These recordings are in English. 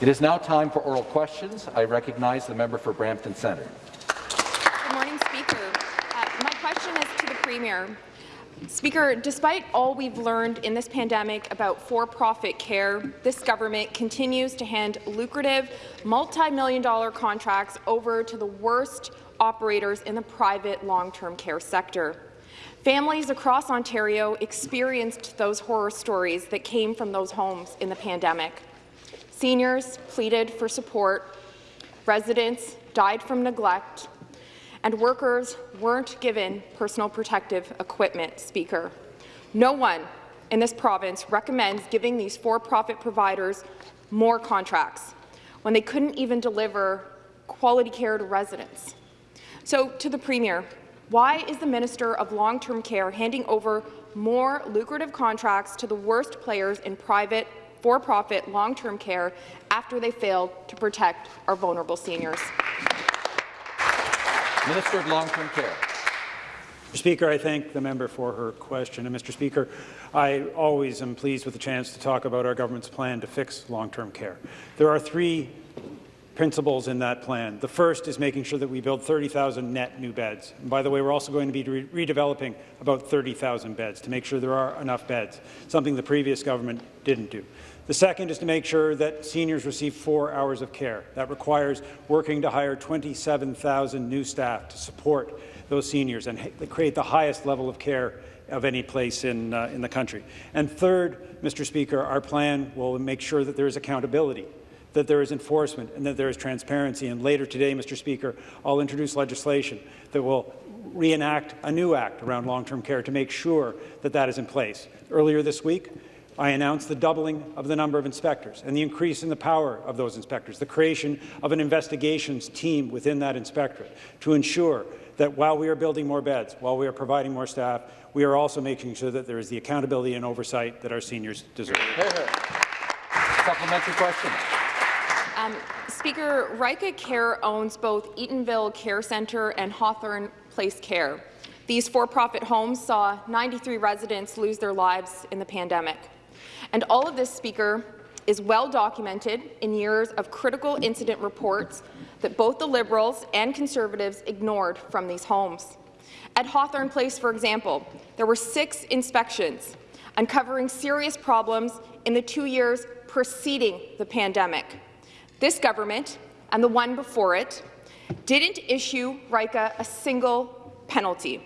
It is now time for oral questions. I recognize the member for Brampton Centre. Good morning, Speaker. Uh, my question is to the Premier. Speaker, despite all we've learned in this pandemic about for-profit care, this government continues to hand lucrative, multi-million dollar contracts over to the worst operators in the private long-term care sector. Families across Ontario experienced those horror stories that came from those homes in the pandemic. Seniors pleaded for support, residents died from neglect, and workers weren't given personal protective equipment, Speaker. No one in this province recommends giving these for-profit providers more contracts when they couldn't even deliver quality care to residents. So, to the Premier, why is the Minister of Long-Term Care handing over more lucrative contracts to the worst players in private, for-profit long-term care after they failed to protect our vulnerable seniors? Minister of Long-Term Care. Mr. Speaker, I thank the member for her question. And Mr. Speaker, I always am pleased with the chance to talk about our government's plan to fix long-term care. There are three principles in that plan. The first is making sure that we build 30,000 net new beds. And by the way, we're also going to be re redeveloping about 30,000 beds to make sure there are enough beds, something the previous government didn't do. The second is to make sure that seniors receive four hours of care. That requires working to hire 27,000 new staff to support those seniors and create the highest level of care of any place in, uh, in the country. And third, Mr. Speaker, our plan will make sure that there is accountability that there is enforcement and that there is transparency. And later today, Mr. Speaker, I'll introduce legislation that will reenact a new act around long-term care to make sure that that is in place. Earlier this week, I announced the doubling of the number of inspectors and the increase in the power of those inspectors, the creation of an investigations team within that inspectorate to ensure that while we are building more beds, while we are providing more staff, we are also making sure that there is the accountability and oversight that our seniors deserve. Supplementary question. Um, Speaker, Rykka Care owns both Eatonville Care Centre and Hawthorne Place Care. These for-profit homes saw 93 residents lose their lives in the pandemic. And all of this, Speaker, is well documented in years of critical incident reports that both the Liberals and Conservatives ignored from these homes. At Hawthorne Place, for example, there were six inspections uncovering serious problems in the two years preceding the pandemic. This government and the one before it didn't issue Rykka a single penalty.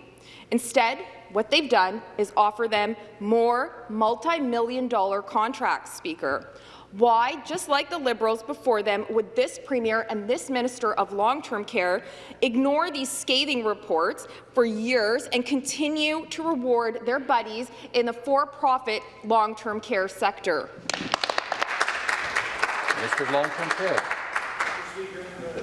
Instead, what they've done is offer them more multi-million dollar contracts, Speaker. Why, just like the Liberals before them, would this Premier and this Minister of Long-Term Care ignore these scathing reports for years and continue to reward their buddies in the for-profit long-term care sector? Minister of Long-Term Care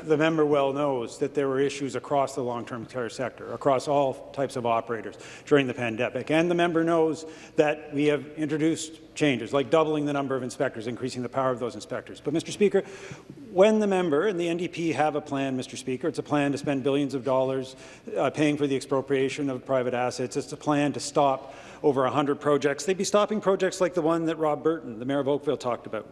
the member well knows that there were issues across the long-term care sector, across all types of operators during the pandemic. And the member knows that we have introduced changes, like doubling the number of inspectors, increasing the power of those inspectors. But, Mr. Speaker, when the member and the NDP have a plan, Mr. Speaker, it's a plan to spend billions of dollars uh, paying for the expropriation of private assets. It's a plan to stop over 100 projects. They'd be stopping projects like the one that Rob Burton, the mayor of Oakville, talked about.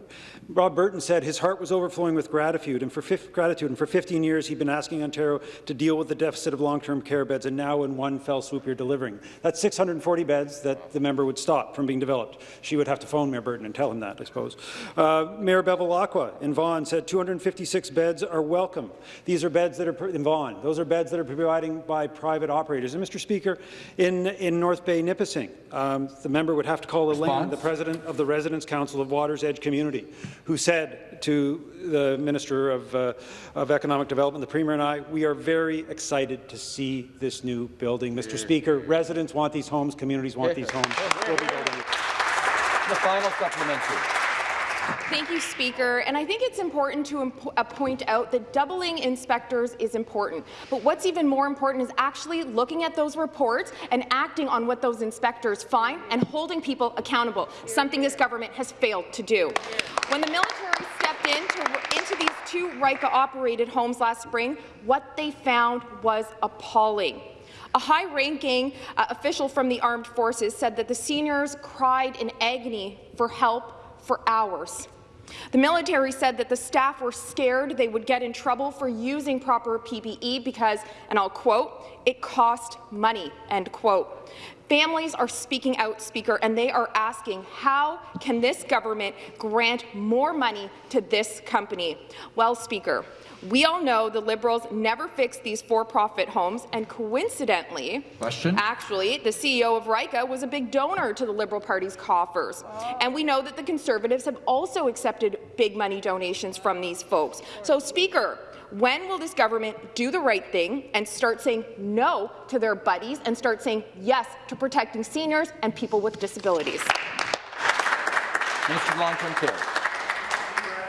Rob Burton said his heart was overflowing with gratitude, and for, gratitude, and for 15 years he'd been asking Ontario to deal with the deficit of long-term care beds, and now in one fell swoop you're delivering. That's 640 beds that the member would stop from being developed. She would have to phone Mayor Burton and tell him that, I suppose. Uh, Mayor Bevilacqua in Vaughan said 256 beds are welcome. These are beds that are in Vaughan. Those are beds that are provided by private operators. And Mr. Speaker, in, in North Bay, Nipissing, um, the member would have to call Elaine, the president of the Residents' Council of Waters Edge Community, who said to the Minister of, uh, of Economic Development, the Premier and I, we are very excited to see this new building. Mr. Speaker, residents want these homes, communities want these homes. We'll be building The final supplementary. Thank you, Speaker. And I think it's important to uh, point out that doubling inspectors is important. But what's even more important is actually looking at those reports and acting on what those inspectors find and holding people accountable, something this government has failed to do. When the military stepped into, into these two Rykka-operated homes last spring, what they found was appalling. A high-ranking uh, official from the armed forces said that the seniors cried in agony for help for hours. The military said that the staff were scared they would get in trouble for using proper PPE because, and I'll quote, it cost money, end quote. Families are speaking out, Speaker, and they are asking, how can this government grant more money to this company? Well, Speaker, we all know the Liberals never fixed these for-profit homes, and coincidentally, Question. actually, the CEO of Rykka was a big donor to the Liberal Party's coffers. And we know that the Conservatives have also accepted big money donations from these folks. So, Speaker, when will this government do the right thing and start saying no to their buddies and start saying yes to protecting seniors and people with disabilities? Minister of Long-Term Care.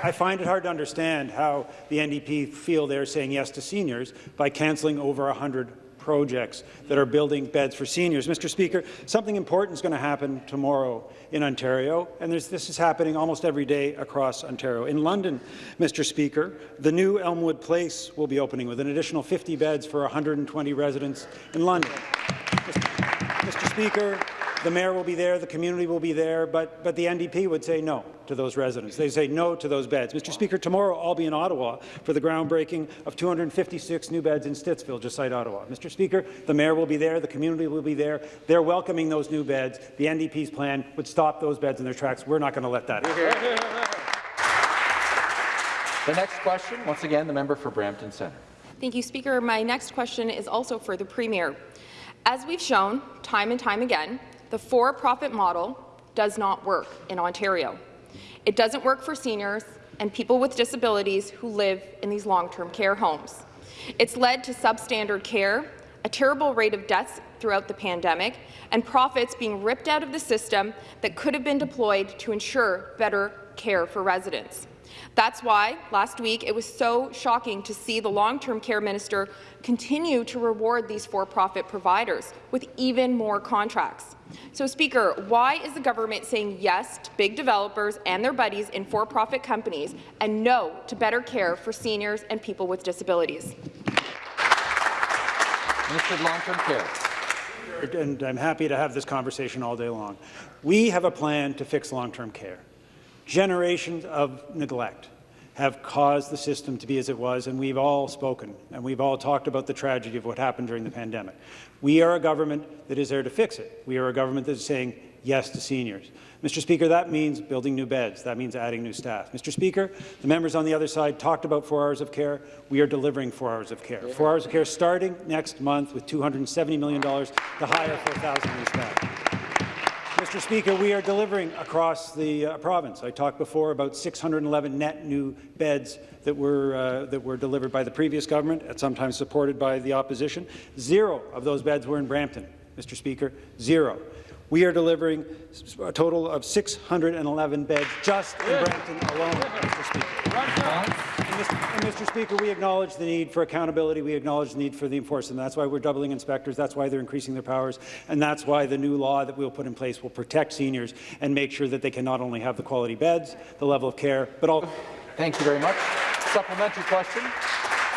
I find it hard to understand how the NDP feel they're saying yes to seniors by cancelling over 100 projects that are building beds for seniors. Mr. Speaker, something important is going to happen tomorrow in Ontario, and this is happening almost every day across Ontario. In London, Mr. Speaker, the new Elmwood Place will be opening with an additional 50 beds for 120 residents in London. Mr. Speaker, the mayor will be there, the community will be there, but, but the NDP would say no to those residents. They say no to those beds. Mr. Speaker, tomorrow I'll be in Ottawa for the groundbreaking of 256 new beds in Stittsville, just outside Ottawa. Mr. Speaker, the mayor will be there, the community will be there. They're welcoming those new beds. The NDP's plan would stop those beds in their tracks. We're not going to let that happen. The next question, once again, the member for Brampton Centre. Thank you, Speaker. My next question is also for the Premier. As we've shown time and time again, the for-profit model does not work in Ontario. It doesn't work for seniors and people with disabilities who live in these long-term care homes. It's led to substandard care, a terrible rate of deaths throughout the pandemic, and profits being ripped out of the system that could have been deployed to ensure better care for residents. That's why last week it was so shocking to see the long-term care minister continue to reward these for-profit providers with even more contracts. So, Speaker, why is the government saying yes to big developers and their buddies in for-profit companies and no to better care for seniors and people with disabilities? Minister of Long-Term Care. and I'm happy to have this conversation all day long. We have a plan to fix long-term care. Generations of neglect have caused the system to be as it was, and we've all spoken, and we've all talked about the tragedy of what happened during the pandemic. We are a government that is there to fix it. We are a government that is saying yes to seniors. Mr. Speaker, that means building new beds. That means adding new staff. Mr. Speaker, the members on the other side talked about four hours of care. We are delivering four hours of care. Four hours of care starting next month with $270 million to hire 4,000 new staff. Mr. Speaker, we are delivering across the uh, province. I talked before about 611 net new beds that were, uh, that were delivered by the previous government, at sometimes supported by the opposition. Zero of those beds were in Brampton, Mr. Speaker. Zero. We are delivering a total of 611 beds just in Brampton alone, Mr. Speaker. And Mr. and Mr. Speaker, we acknowledge the need for accountability. We acknowledge the need for the enforcement. That's why we're doubling inspectors. That's why they're increasing their powers. And that's why the new law that we'll put in place will protect seniors and make sure that they can not only have the quality beds, the level of care, but also Thank you very much. Supplementary question.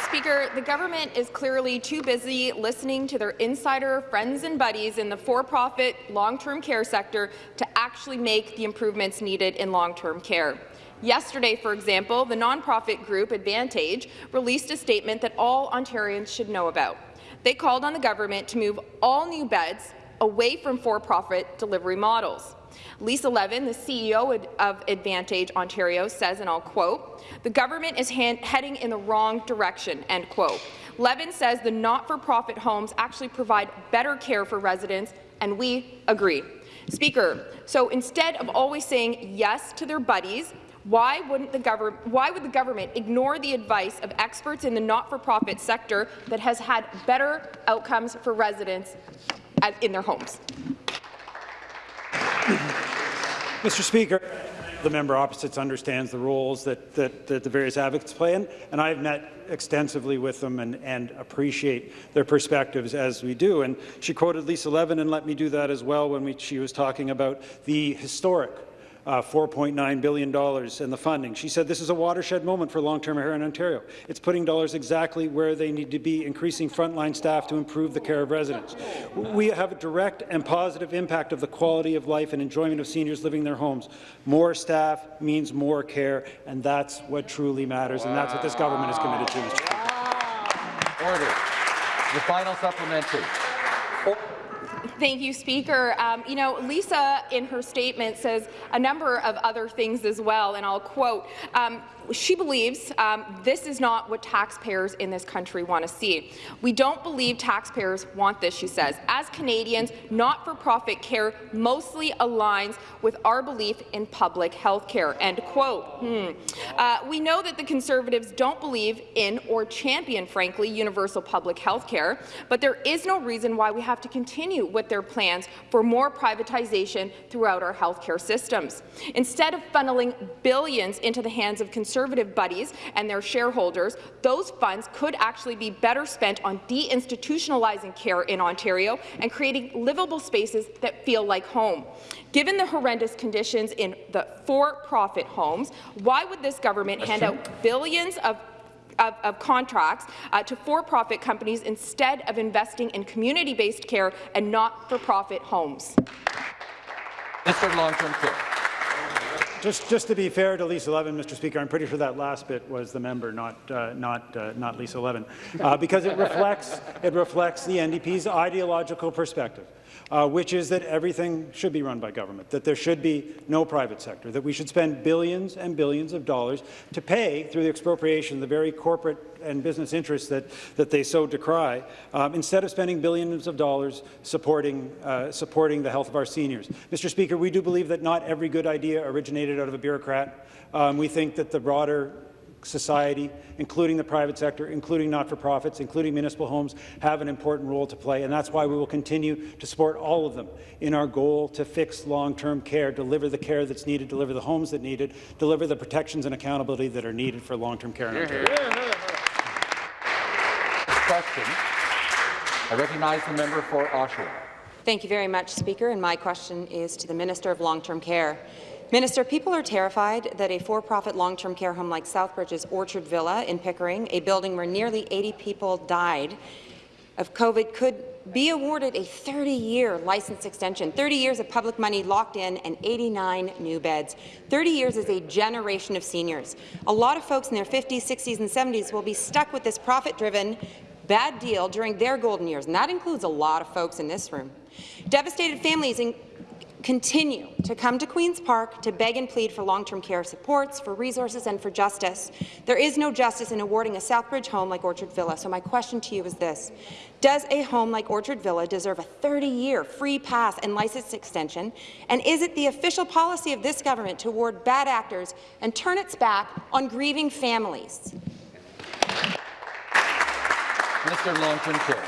Speaker, the government is clearly too busy listening to their insider friends and buddies in the for-profit long-term care sector to actually make the improvements needed in long-term care. Yesterday, for example, the nonprofit group Advantage released a statement that all Ontarians should know about. They called on the government to move all new beds away from for-profit delivery models. Lisa Levin, the CEO of Advantage Ontario, says, and I'll quote, the government is heading in the wrong direction, end quote. Levin says the not-for-profit homes actually provide better care for residents, and we agree. Speaker, so instead of always saying yes to their buddies, why, wouldn't the why would the government ignore the advice of experts in the not-for-profit sector that has had better outcomes for residents in their homes? Mr. Speaker, the member opposite understands the roles that, that, that, the various advocates play, in, and I've met extensively with them and, and, appreciate their perspectives as we do. And she quoted Lisa Levin, and let me do that as well when we, she was talking about the historic uh, $4.9 billion in the funding. She said this is a watershed moment for long-term care in Ontario. It's putting dollars exactly where they need to be, increasing frontline staff to improve the care of residents. We have a direct and positive impact of the quality of life and enjoyment of seniors living in their homes. More staff means more care, and that's what truly matters, and that's what this government is committed to, Mr. Speaker. Order. The final supplementary. Thank you, Speaker. Um, you know, Lisa, in her statement, says a number of other things as well, and I'll quote. Um, she believes um, this is not what taxpayers in this country want to see. We don't believe taxpayers want this, she says. As Canadians, not-for-profit care mostly aligns with our belief in public health care. End quote. Hmm. Uh, we know that the Conservatives don't believe in or champion, frankly, universal public health care, but there is no reason why we have to continue with their plans for more privatization throughout our health care systems. Instead of funneling billions into the hands of Conservative buddies and their shareholders, those funds could actually be better spent on deinstitutionalizing care in Ontario and creating livable spaces that feel like home. Given the horrendous conditions in the for-profit homes, why would this government hand out billions of of, of, contracts uh, to for-profit companies instead of investing in community-based care and not-for-profit homes. Mr. Long-Term Care. Just, just to be fair to Lisa Levin, Mr. Speaker, I'm pretty sure that last bit was the member, not, uh, not, uh, not Lisa Levin, uh, because it reflects, it reflects the NDP's ideological perspective uh, which is that everything should be run by government, that there should be no private sector, that we should spend billions and billions of dollars to pay, through the expropriation, the very corporate and business interests that, that they so decry, um, instead of spending billions of dollars supporting, uh, supporting the health of our seniors. Mr. Speaker, we do believe that not every good idea originated out of a bureaucrat. Um, we think that the broader society, including the private sector, including not-for-profits, including municipal homes, have an important role to play, and that's why we will continue to support all of them in our goal to fix long-term care, deliver the care that's needed, deliver the homes that needed, deliver the protections and accountability that are needed for long-term care in Ontario. Question. I recognize the member for Oshawa. Thank you very much, Speaker, and my question is to the Minister of Long-Term Care. Minister, people are terrified that a for-profit long-term care home like Southbridge's Orchard Villa in Pickering, a building where nearly 80 people died of COVID, could be awarded a 30-year license extension, 30 years of public money locked in and 89 new beds. 30 years is a generation of seniors. A lot of folks in their 50s, 60s and 70s will be stuck with this profit-driven bad deal during their golden years, and that includes a lot of folks in this room. Devastated families continue to come to Queen's Park to beg and plead for long-term care supports, for resources and for justice. There is no justice in awarding a Southbridge home like Orchard Villa, so my question to you is this. Does a home like Orchard Villa deserve a 30-year free pass and license extension? And is it the official policy of this government to award bad actors and turn its back on grieving families? Mr. Long-Term Care.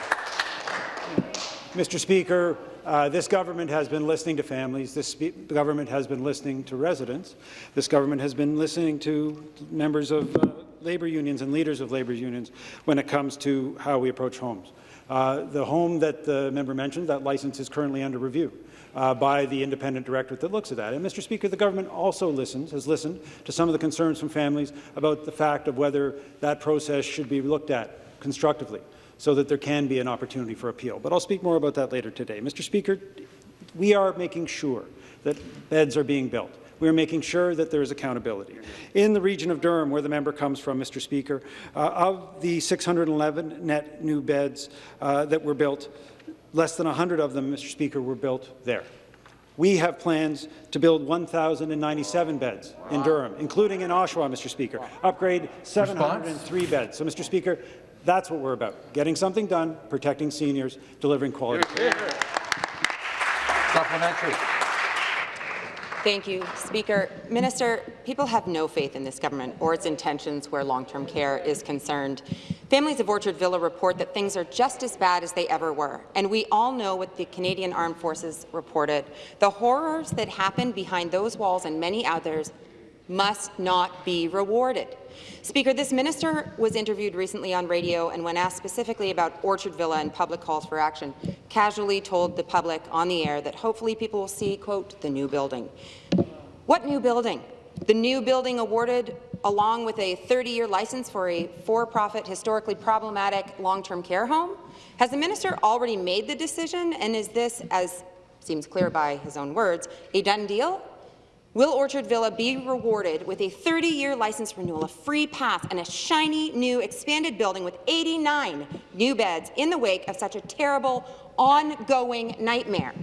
Mr. Speaker, uh, this government has been listening to families. This government has been listening to residents. This government has been listening to members of uh, labour unions and leaders of labour unions when it comes to how we approach homes. Uh, the home that the member mentioned, that license is currently under review. Uh, by the independent directorate that looks at that. And, Mr. Speaker, the government also listens, has listened to some of the concerns from families about the fact of whether that process should be looked at constructively so that there can be an opportunity for appeal. But I'll speak more about that later today. Mr. Speaker, we are making sure that beds are being built. We are making sure that there is accountability. In the region of Durham, where the member comes from, Mr. Speaker, uh, of the 611 net new beds uh, that were built, less than 100 of them, Mr. Speaker, were built there. We have plans to build 1,097 beds in Durham, including in Oshawa, Mr. Speaker, upgrade 703 Response? beds. So, Mr. Speaker, that's what we're about, getting something done, protecting seniors, delivering quality care. Supplementary. Thank you, Speaker. Minister, people have no faith in this government or its intentions where long-term care is concerned. Families of Orchard Villa report that things are just as bad as they ever were, and we all know what the Canadian Armed Forces reported. The horrors that happened behind those walls and many others must not be rewarded. Speaker, this minister was interviewed recently on radio and when asked specifically about Orchard Villa and public calls for action, casually told the public on the air that hopefully people will see, quote, the new building. What new building? The new building awarded along with a 30-year license for a for-profit, historically problematic long-term care home? Has the minister already made the decision, and is this, as seems clear by his own words, a done deal? Will Orchard Villa be rewarded with a 30-year license renewal, a free pass, and a shiny new expanded building with 89 new beds in the wake of such a terrible, ongoing nightmare?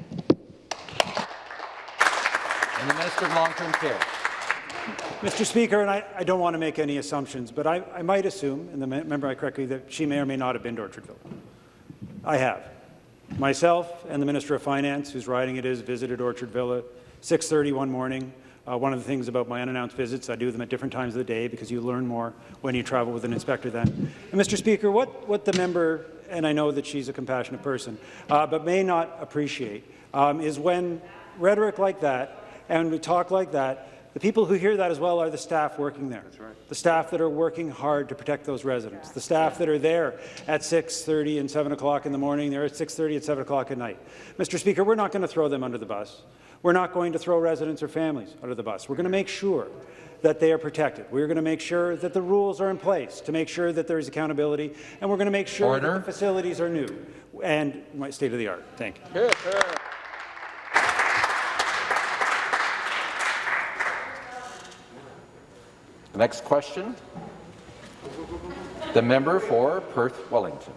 And the Minister of Long-Term Care. Mr. Speaker, and I, I don't want to make any assumptions, but I, I might assume, and the member I correctly, that she may or may not have been to Orchard Villa. I have. Myself and the Minister of Finance, whose riding it is, visited Orchard Villa 6.30 one morning. Uh, one of the things about my unannounced visits, I do them at different times of the day because you learn more when you travel with an inspector then. And Mr. Speaker, what, what the member, and I know that she's a compassionate person, uh, but may not appreciate, um, is when rhetoric like that and we talk like that, the people who hear that as well are the staff working there. Right. The staff that are working hard to protect those residents. The staff that are there at 6.30 and 7 o'clock in the morning. They're at 6.30 and 7 o'clock at night. Mr. Speaker, we're not going to throw them under the bus. We're not going to throw residents or families under the bus. We're going to make sure that they are protected. We're going to make sure that the rules are in place to make sure that there is accountability, and we're going to make sure Order. that the facilities are new and state of the art. Thank you. The next question, the member for Perth Wellington.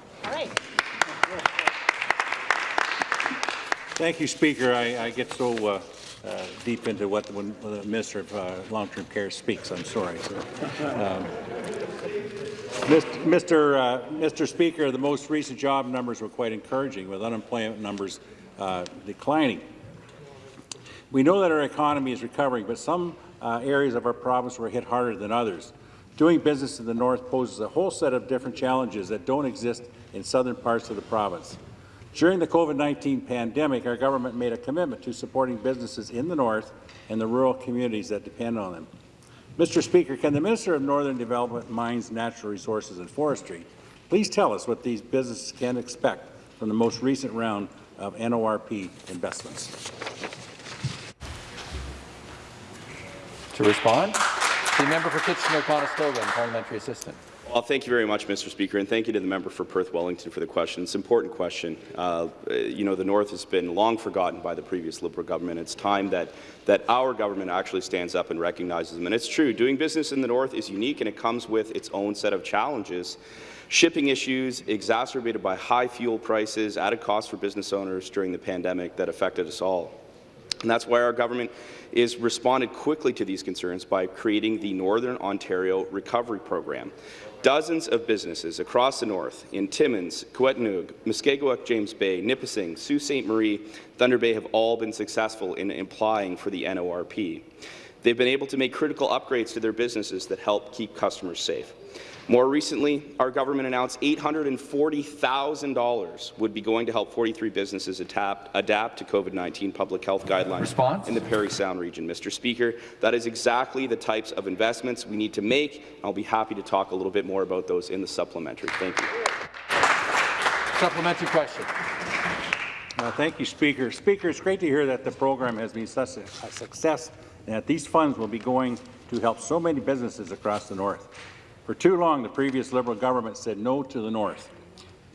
Thank you, Speaker. I, I get so uh, uh, deep into what the, the Minister of uh, Long-Term Care speaks. I'm sorry. So, um, Mr. Uh, Mr. Speaker, the most recent job numbers were quite encouraging, with unemployment numbers uh, declining. We know that our economy is recovering, but some uh, areas of our province were hit harder than others. Doing business in the north poses a whole set of different challenges that don't exist in southern parts of the province. During the COVID-19 pandemic, our government made a commitment to supporting businesses in the north and the rural communities that depend on them. Mr. Speaker, can the Minister of Northern Development, Mines, Natural Resources and Forestry please tell us what these businesses can expect from the most recent round of NORP investments? To respond, the member for Kitchener-Conestoga parliamentary assistant. Well, thank you very much, Mr. Speaker, and thank you to the member for Perth Wellington for the question. It's an important question. Uh, you know, the North has been long forgotten by the previous Liberal government. It's time that, that our government actually stands up and recognizes them. And it's true, doing business in the North is unique and it comes with its own set of challenges. Shipping issues exacerbated by high fuel prices, added costs for business owners during the pandemic that affected us all. And that's why our government is responded quickly to these concerns by creating the Northern Ontario Recovery Program. Dozens of businesses across the north, in Timmins, Kiiwetinoong, Mushkegowuk, James Bay, Nipissing, Sault Ste. Marie, Thunder Bay have all been successful in applying for the NORP. They've been able to make critical upgrades to their businesses that help keep customers safe. More recently, our government announced $840,000 would be going to help 43 businesses adapt, adapt to COVID-19 public health guidelines Response? in the Parry Sound region. Mr. Speaker, that is exactly the types of investments we need to make. I'll be happy to talk a little bit more about those in the supplementary. Thank you. Supplementary question. Uh, thank you, Speaker. Speaker, it's great to hear that the program has been such a, a success and that these funds will be going to help so many businesses across the north. For too long, the previous Liberal government said no to the North.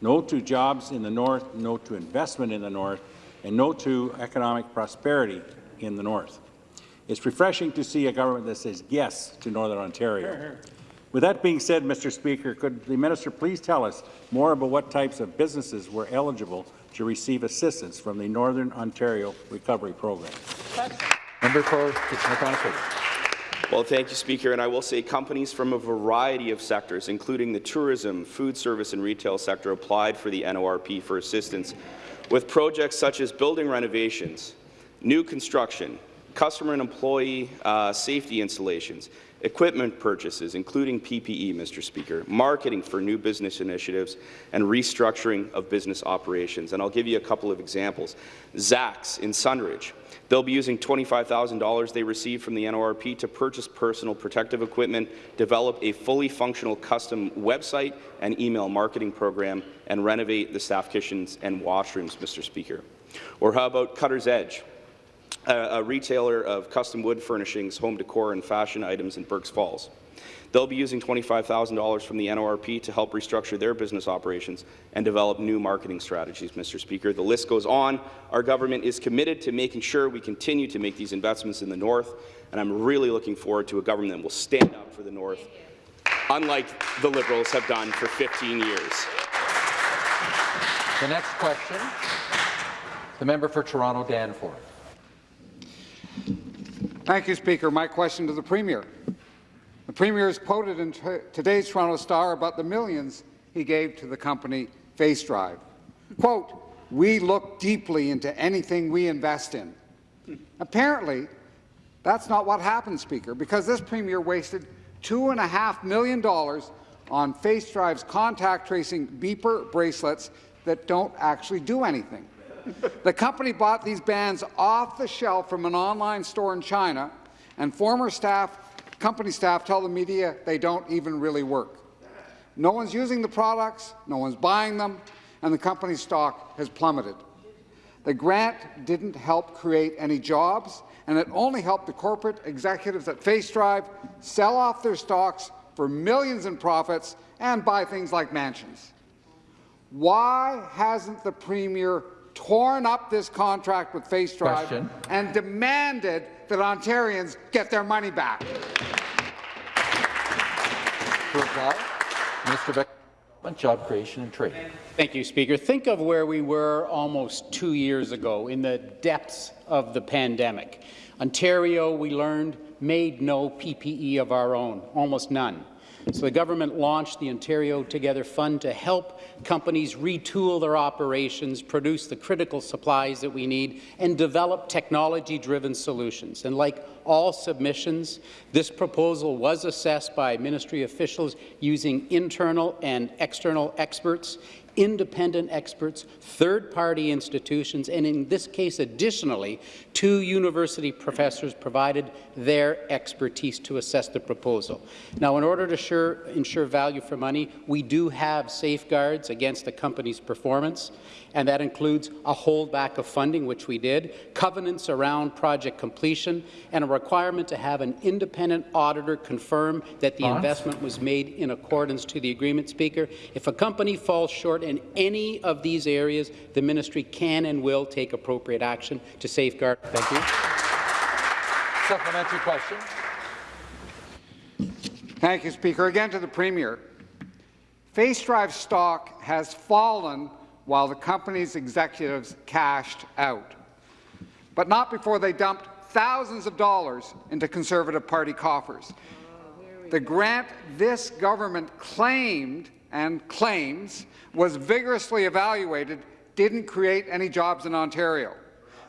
No to jobs in the North, no to investment in the North, and no to economic prosperity in the North. It's refreshing to see a government that says yes to Northern Ontario. With that being said, Mr. Speaker, could the minister please tell us more about what types of businesses were eligible to receive assistance from the Northern Ontario Recovery Program? Member for Kitchener-Conestoga. Well, thank you, Speaker. And I will say companies from a variety of sectors, including the tourism, food service and retail sector, applied for the NORP for assistance with projects such as building renovations, new construction, customer and employee uh, safety installations, equipment purchases, including PPE, Mr. Speaker, marketing for new business initiatives, and restructuring of business operations. And I'll give you a couple of examples. Zax in Sundridge. They'll be using $25,000 they received from the NORP to purchase personal protective equipment, develop a fully functional custom website and email marketing program, and renovate the staff kitchens and washrooms, Mr. Speaker. Or how about Cutter's Edge? a, retailer of custom wood furnishings, home decor, and fashion items in Burk's Falls. They'll be using $25,000 from the NORP to help restructure their business operations and develop new marketing strategies, Mr. Speaker. The list goes on. Our government is committed to making sure we continue to make these investments in the North, and I'm really looking forward to a government that will stand up for the North, unlike the Liberals have done for 15 years. The next question, the member for Toronto Danforth. Thank you, Speaker. My question to the Premier. The Premier is quoted in today's Toronto Star about the millions he gave to the company FaceDrive. Quote, we look deeply into anything we invest in. Apparently, that's not what happened, Speaker, because this Premier wasted $2.5 million on FaceDrive's contact tracing beeper bracelets that don't actually do anything. the company bought these bands off the shelf from an online store in China, and former staff, company staff tell the media they don't even really work. No one's using the products, no one's buying them, and the company's stock has plummeted. The grant didn't help create any jobs, and it only helped the corporate executives at FaceDrive sell off their stocks for millions in profits and buy things like mansions. Why hasn't the Premier torn up this contract with FaceDrive and demanded that Ontarians get their money back? To reply, Minister of Job Creation and Trade. Thank you, Speaker. Think of where we were almost two years ago in the depths of the pandemic. Ontario, we learned, made no PPE of our own, almost none. So the government launched the Ontario Together Fund to help companies retool their operations, produce the critical supplies that we need, and develop technology-driven solutions. And like all submissions, this proposal was assessed by ministry officials using internal and external experts independent experts, third-party institutions, and in this case, additionally, two university professors provided their expertise to assess the proposal. Now, in order to sure, ensure value for money, we do have safeguards against the company's performance, and that includes a holdback of funding, which we did, covenants around project completion, and a requirement to have an independent auditor confirm that the investment was made in accordance to the agreement, Speaker. If a company falls short in any of these areas, the ministry can and will take appropriate action to safeguard. Thank you. Supplementary question. Thank you, Speaker. Again to the Premier. FaceDrive stock has fallen while the company's executives cashed out, but not before they dumped thousands of dollars into Conservative Party coffers. The grant this government claimed and claims was vigorously evaluated didn't create any jobs in Ontario.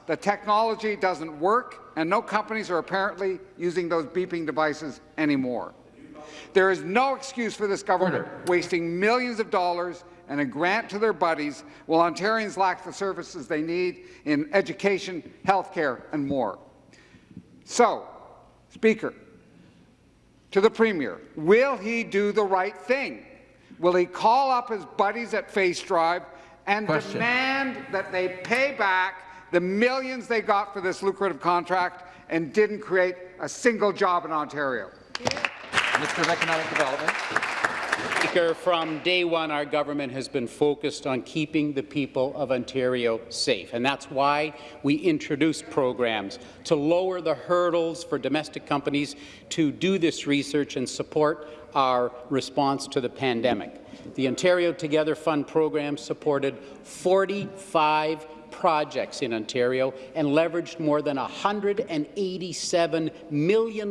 The technology doesn't work, and no companies are apparently using those beeping devices anymore. There is no excuse for this government wasting millions of dollars and a grant to their buddies while Ontarians lack the services they need in education, health care, and more. So, Speaker, to the Premier, will he do the right thing? Will he call up his buddies at FaceDrive and Question. demand that they pay back the millions they got for this lucrative contract and didn't create a single job in Ontario? Minister of Economic Development. Speaker, from day one, our government has been focused on keeping the people of Ontario safe, and that's why we introduced programs to lower the hurdles for domestic companies to do this research and support our response to the pandemic. The Ontario Together Fund program supported 45 projects in Ontario and leveraged more than $187 million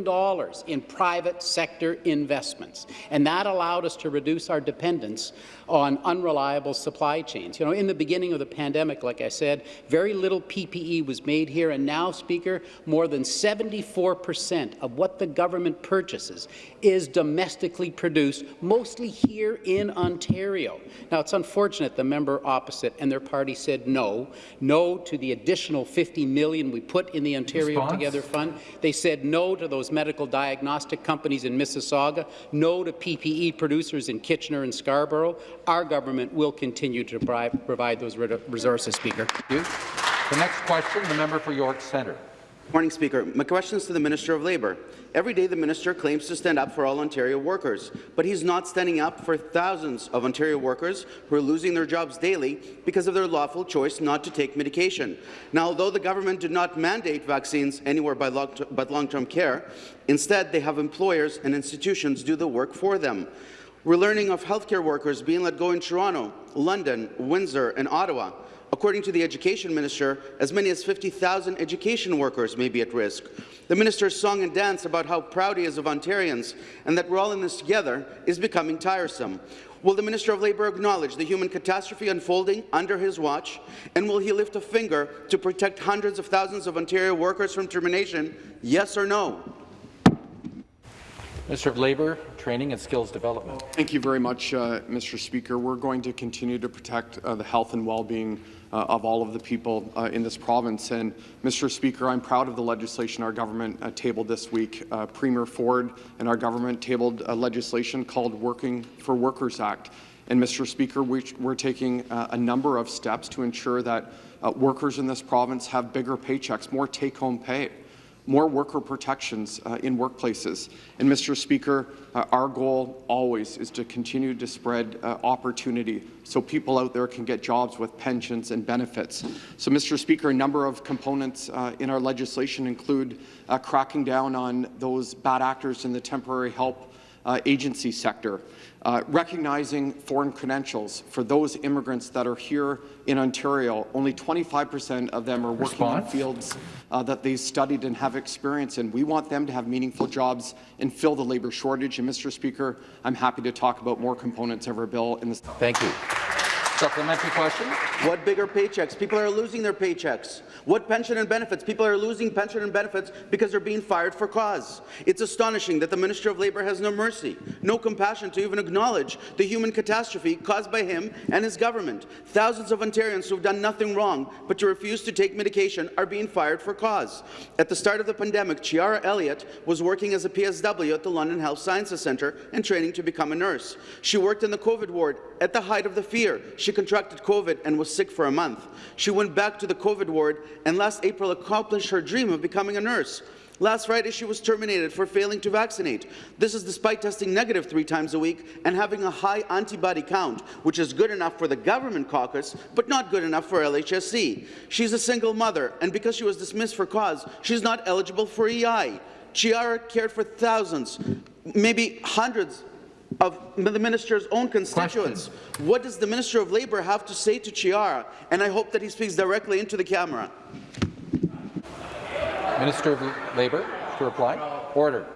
in private sector investments. And that allowed us to reduce our dependence on unreliable supply chains. You know, in the beginning of the pandemic, like I said, very little PPE was made here, and now, Speaker, more than 74 percent of what the government purchases is domestically produced, mostly here in Ontario. Now, it's unfortunate the member opposite and their party said no, no to the additional 50 million we put in the Ontario Response? Together Fund. They said no to those medical diagnostic companies in Mississauga, no to PPE producers in Kitchener and Scarborough. Our government will continue to provide, provide those resources, Speaker. The next question, the member for York Centre. Morning, Speaker. My question is to the Minister of Labour. Every day the minister claims to stand up for all Ontario workers, but he's not standing up for thousands of Ontario workers who are losing their jobs daily because of their lawful choice not to take medication. Now, although the government did not mandate vaccines anywhere by but long-term care, instead they have employers and institutions do the work for them. We're learning of healthcare workers being let go in Toronto, London, Windsor and Ottawa. According to the Education Minister, as many as 50,000 education workers may be at risk. The minister's song and dance about how proud he is of Ontarians and that we're all in this together is becoming tiresome. Will the Minister of Labour acknowledge the human catastrophe unfolding under his watch, and will he lift a finger to protect hundreds of thousands of Ontario workers from termination, yes or no? Minister of Labour, Training and Skills Development. Thank you very much, uh, Mr. Speaker. We're going to continue to protect uh, the health and well-being uh, of all of the people uh, in this province. And, Mr. Speaker, I'm proud of the legislation our government uh, tabled this week. Uh, Premier Ford and our government tabled legislation called Working for Workers Act. And, Mr. Speaker, we, are taking a number of steps to ensure that workers in this province have bigger paychecks, more take-home pay more worker protections uh, in workplaces. And, Mr. Speaker, uh, our goal always is to continue to spread uh, opportunity so people out there can get jobs with pensions and benefits. So, Mr. Speaker, a number of components uh, in our legislation include uh, cracking down on those bad actors in the temporary help uh, agency sector. Uh, recognizing foreign credentials for those immigrants that are here in Ontario. Only 25% of them are working Response? in fields uh, that they studied and have experience in. We want them to have meaningful jobs and fill the labour shortage. And, Mr. Speaker, I'm happy to talk about more components of our bill in this. Thank you. Supplementary question. What bigger paychecks? People are losing their paychecks. What pension and benefits? People are losing pension and benefits because they're being fired for cause. It's astonishing that the Minister of Labour has no mercy, no compassion to even acknowledge the human catastrophe caused by him and his government. Thousands of Ontarians who have done nothing wrong but to refuse to take medication are being fired for cause. At the start of the pandemic, Chiara Elliott was working as a PSW at the London Health Sciences Centre and training to become a nurse. She worked in the COVID ward at the height of the fear. She contracted COVID and was sick for a month. She went back to the COVID ward and last April accomplished her dream of becoming a nurse. Last Friday, she was terminated for failing to vaccinate. This is despite testing negative three times a week and having a high antibody count, which is good enough for the government caucus, but not good enough for LHSC. She's a single mother, and because she was dismissed for cause, she's not eligible for EI. Chiara cared for thousands, maybe hundreds of the minister's own constituents. Question. What does the Minister of Labour have to say to Chiara? And I hope that he speaks directly into the camera. Minister of Labour to reply. Order.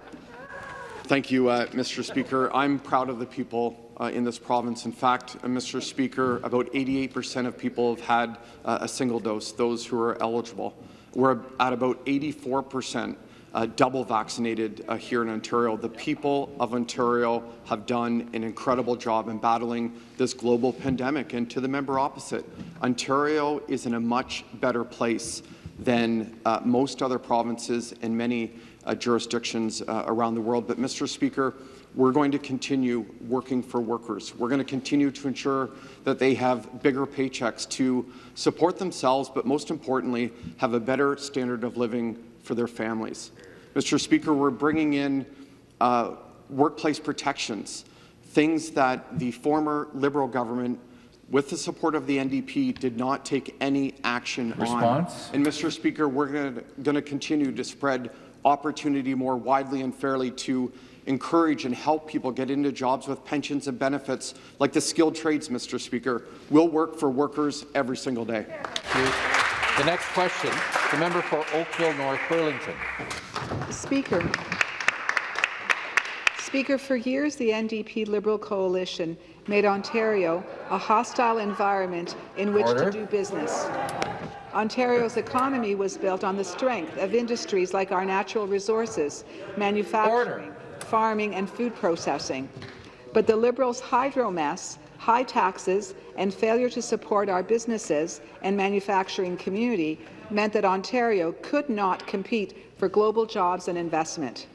Thank you, uh, Mr. Speaker. I'm proud of the people uh, in this province. In fact, uh, Mr. Speaker, about 88% of people have had uh, a single dose, those who are eligible. We're at about 84% uh, double vaccinated uh, here in Ontario. The people of Ontario have done an incredible job in battling this global pandemic. And to the member opposite, Ontario is in a much better place than uh, most other provinces and many uh, jurisdictions uh, around the world. But, Mr. Speaker, we're going to continue working for workers. We're going to continue to ensure that they have bigger paychecks to support themselves, but most importantly, have a better standard of living for their families. Mr. Speaker, we're bringing in uh, workplace protections, things that the former Liberal government with the support of the NDP, did not take any action Response? on. And, Mr. Speaker, we're going to continue to spread opportunity more widely and fairly to encourage and help people get into jobs with pensions and benefits like the skilled trades, Mr. Speaker. We'll work for workers every single day. The next question, the member for Oakville North Burlington. Speaker. Speaker, for years the NDP Liberal coalition made Ontario a hostile environment in which Order. to do business. Ontario's economy was built on the strength of industries like our natural resources, manufacturing, Order. farming and food processing. But the Liberals' hydro mess high taxes and failure to support our businesses and manufacturing community meant that Ontario could not compete for global jobs and investment.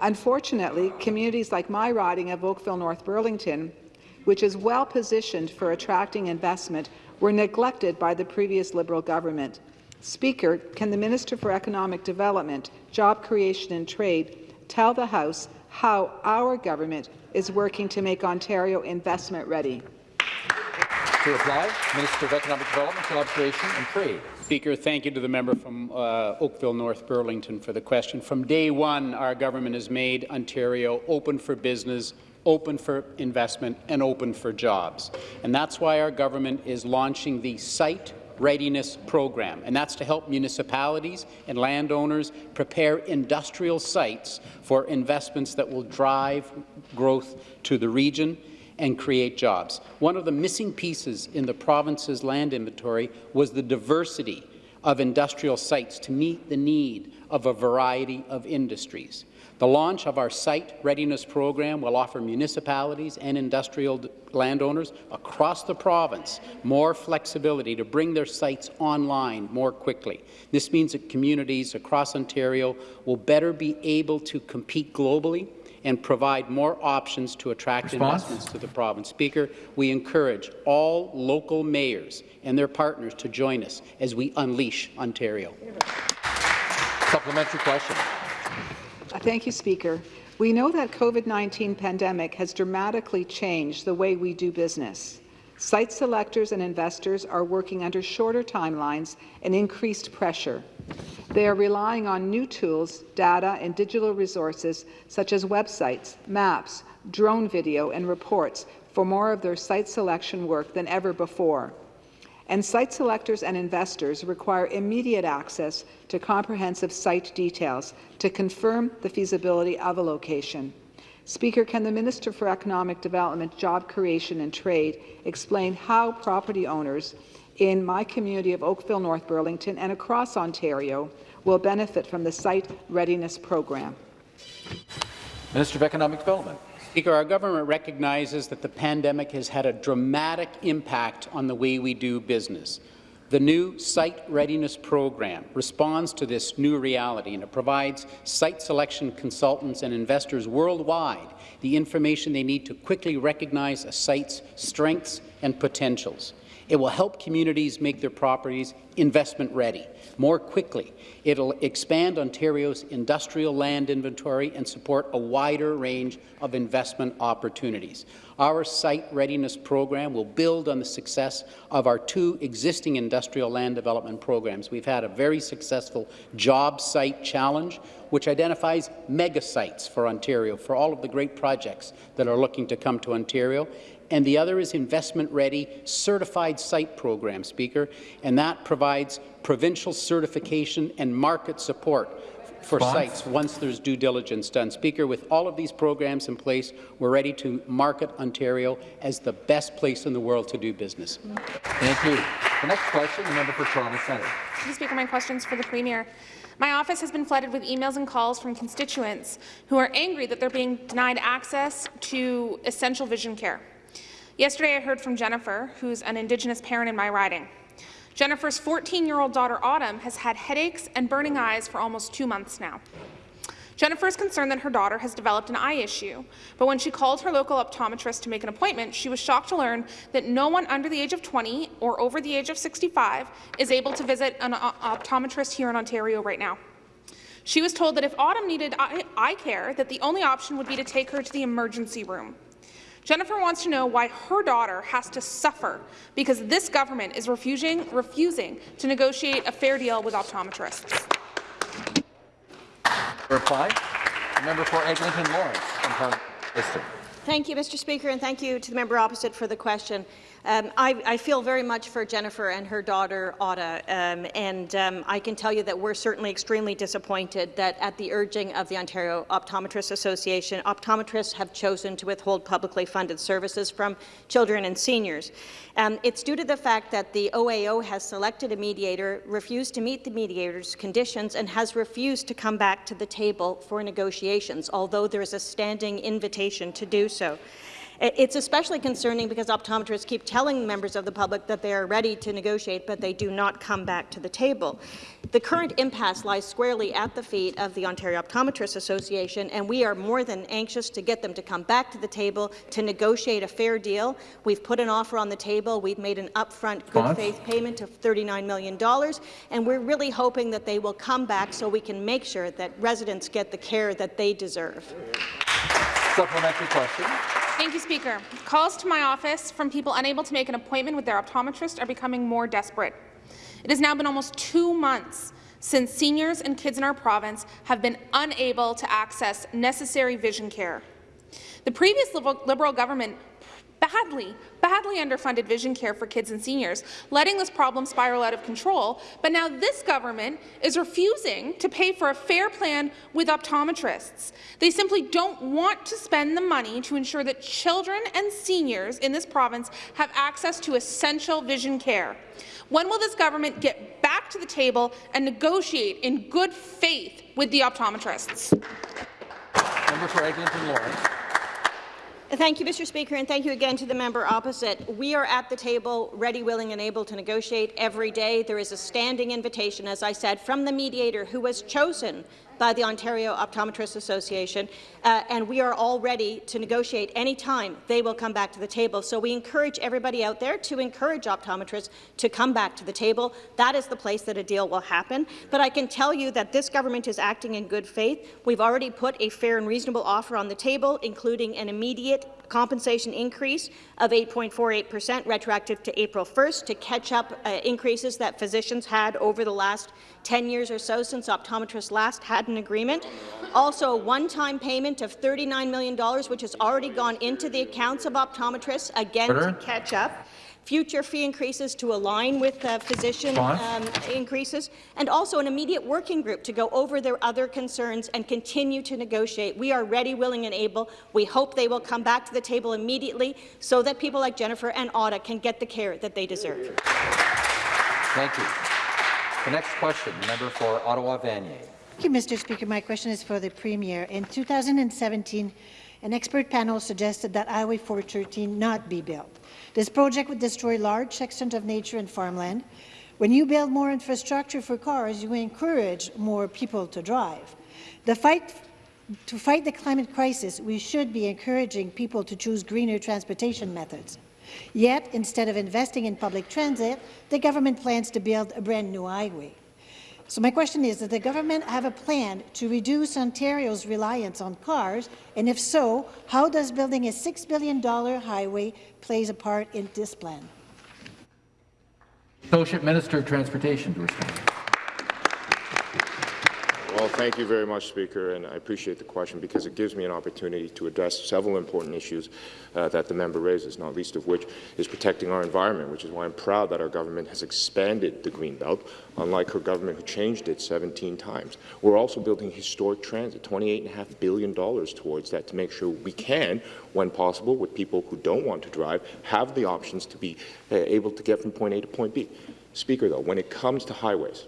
Unfortunately, communities like my riding of Oakville North Burlington, which is well positioned for attracting investment, were neglected by the previous Liberal government. Speaker, can the Minister for Economic Development, Job Creation and Trade tell the House how our government is working to make Ontario investment ready? To reply, Minister of Economic Development, Job Creation and Trade. Speaker, thank you to the member from uh, Oakville North Burlington for the question. From day one, our government has made Ontario open for business, open for investment, and open for jobs. And that's why our government is launching the Site Readiness Program, and that's to help municipalities and landowners prepare industrial sites for investments that will drive growth to the region and create jobs. One of the missing pieces in the province's land inventory was the diversity of industrial sites to meet the need of a variety of industries. The launch of our site readiness program will offer municipalities and industrial landowners across the province more flexibility to bring their sites online more quickly. This means that communities across Ontario will better be able to compete globally and provide more options to attract Response? investments to the province. Speaker, we encourage all local mayors and their partners to join us as we unleash Ontario. Supplementary question. Thank you, Speaker. We know that COVID-19 pandemic has dramatically changed the way we do business. Site selectors and investors are working under shorter timelines and increased pressure. They are relying on new tools, data, and digital resources such as websites, maps, drone video, and reports for more of their site selection work than ever before. And site selectors and investors require immediate access to comprehensive site details to confirm the feasibility of a location. Speaker, can the Minister for Economic Development, Job Creation and Trade explain how property owners in my community of Oakville, North Burlington and across Ontario will benefit from the Site Readiness Program? Minister of Economic Development. Speaker, our government recognizes that the pandemic has had a dramatic impact on the way we do business. The new Site Readiness Program responds to this new reality, and it provides site selection consultants and investors worldwide the information they need to quickly recognize a site's strengths and potentials. It will help communities make their properties investment ready more quickly. It'll expand Ontario's industrial land inventory and support a wider range of investment opportunities. Our site readiness program will build on the success of our two existing industrial land development programs. We've had a very successful job site challenge, which identifies mega sites for Ontario, for all of the great projects that are looking to come to Ontario and the other is investment-ready certified site program, Speaker, and that provides provincial certification and market support for Response? sites once there's due diligence done. Speaker, with all of these programs in place, we're ready to market Ontario as the best place in the world to do business. Thank you. The next question, the member for Toronto Centre. Mr. Speaker, my question's for the Premier. My office has been flooded with emails and calls from constituents who are angry that they're being denied access to essential vision care. Yesterday, I heard from Jennifer, who's an Indigenous parent in my riding. Jennifer's 14-year-old daughter, Autumn, has had headaches and burning eyes for almost two months now. Jennifer is concerned that her daughter has developed an eye issue, but when she called her local optometrist to make an appointment, she was shocked to learn that no one under the age of 20 or over the age of 65 is able to visit an optometrist here in Ontario right now. She was told that if Autumn needed eye care, that the only option would be to take her to the emergency room. Jennifer wants to know why her daughter has to suffer because this government is refusing, refusing to negotiate a fair deal with optometrists. Reply, member for Eglinton Lawrence from Parliament District. Thank you, Mr. Speaker, and thank you to the member opposite for the question. Um, I, I, feel very much for Jennifer and her daughter, Otta, um, and um, I can tell you that we're certainly extremely disappointed that at the urging of the Ontario Optometrists Association, optometrists have chosen to withhold publicly funded services from children and seniors. Um, it's due to the fact that the OAO has selected a mediator, refused to meet the mediator's conditions, and has refused to come back to the table for negotiations, although there is a standing invitation to do so. It's especially concerning because optometrists keep telling members of the public that they are ready to negotiate, but they do not come back to the table. The current impasse lies squarely at the feet of the Ontario Optometrists Association, and we are more than anxious to get them to come back to the table to negotiate a fair deal. We've put an offer on the table. We've made an upfront good faith payment of $39 million, and we're really hoping that they will come back so we can make sure that residents get the care that they deserve. Supplementary question. Thank you, Speaker. Calls to my office from people unable to make an appointment with their optometrist are becoming more desperate. It has now been almost two months since seniors and kids in our province have been unable to access necessary vision care. The previous Liberal, Liberal government badly, badly underfunded vision care for kids and seniors, letting this problem spiral out of control. But now this government is refusing to pay for a fair plan with optometrists. They simply don't want to spend the money to ensure that children and seniors in this province have access to essential vision care. When will this government get back to the table and negotiate in good faith with the optometrists? Member for Eglinton Lawrence. Thank you, Mr. Speaker, and thank you again to the member opposite. We are at the table, ready, willing and able to negotiate every day. There is a standing invitation, as I said, from the mediator who was chosen by the Ontario Optometrists Association, uh, and we are all ready to negotiate any time they will come back to the table. So we encourage everybody out there to encourage optometrists to come back to the table. That is the place that a deal will happen. But I can tell you that this government is acting in good faith. We've already put a fair and reasonable offer on the table, including an immediate compensation increase of 8.48% retroactive to April 1st to catch up uh, increases that physicians had over the last 10 years or so since optometrists last had an agreement. Also, a one-time payment of $39 million, which has already gone into the accounts of optometrists, again Order. to catch up future fee increases to align with uh, physician um, increases, and also an immediate working group to go over their other concerns and continue to negotiate. We are ready, willing and able. We hope they will come back to the table immediately so that people like Jennifer and Otta can get the care that they deserve. Thank you. The next question, the member for Ottawa Vanier. Thank you, Mr. Speaker. My question is for the Premier. In 2017, an expert panel suggested that Highway 413 not be built. This project would destroy large sections of nature and farmland. When you build more infrastructure for cars, you encourage more people to drive. The fight to fight the climate crisis, we should be encouraging people to choose greener transportation methods. Yet, instead of investing in public transit, the government plans to build a brand new highway. So my question is, does the government have a plan to reduce Ontario's reliance on cars? And if so, how does building a $6 billion highway plays a part in this plan? Associate Minister of Transportation to respond. Well, thank you very much, Speaker, and I appreciate the question because it gives me an opportunity to address several important issues uh, that the member raises, not least of which is protecting our environment, which is why I'm proud that our government has expanded the Green Belt, unlike her government who changed it 17 times. We're also building historic transit, $28.5 billion towards that to make sure we can, when possible, with people who don't want to drive, have the options to be uh, able to get from point A to point B. Speaker, though, when it comes to highways,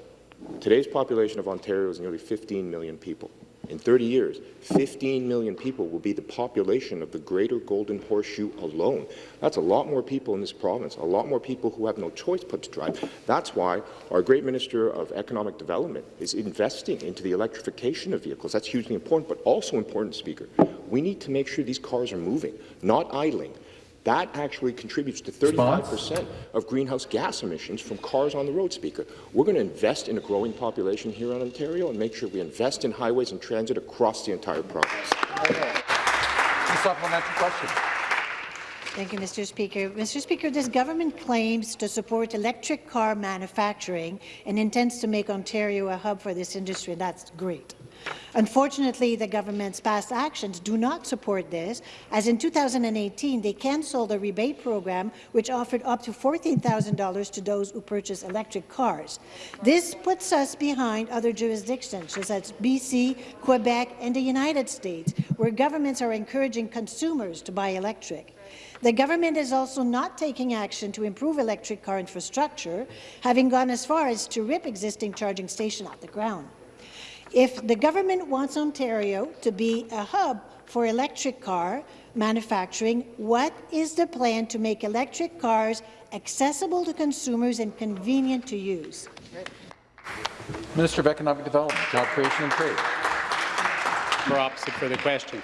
Today's population of Ontario is nearly 15 million people. In 30 years, 15 million people will be the population of the greater Golden Horseshoe alone. That's a lot more people in this province, a lot more people who have no choice but to drive. That's why our great Minister of Economic Development is investing into the electrification of vehicles. That's hugely important, but also important, Speaker. We need to make sure these cars are moving, not idling. That actually contributes to 35% of greenhouse gas emissions from cars on the road, Speaker. We're going to invest in a growing population here in Ontario and make sure we invest in highways and transit across the entire province. supplementary question. Thank you, Mr. Speaker. Mr. Speaker, this government claims to support electric car manufacturing and intends to make Ontario a hub for this industry. That's great. Unfortunately, the government's past actions do not support this, as in 2018 they cancelled a rebate program which offered up to $14,000 to those who purchase electric cars. This puts us behind other jurisdictions, such as BC, Quebec, and the United States, where governments are encouraging consumers to buy electric. The government is also not taking action to improve electric car infrastructure, having gone as far as to rip existing charging stations off the ground. If the government wants Ontario to be a hub for electric car, manufacturing, what is the plan to make electric cars accessible to consumers and convenient to use? Minister of Economic Development, Job Creation and Trade. For opposite for the question.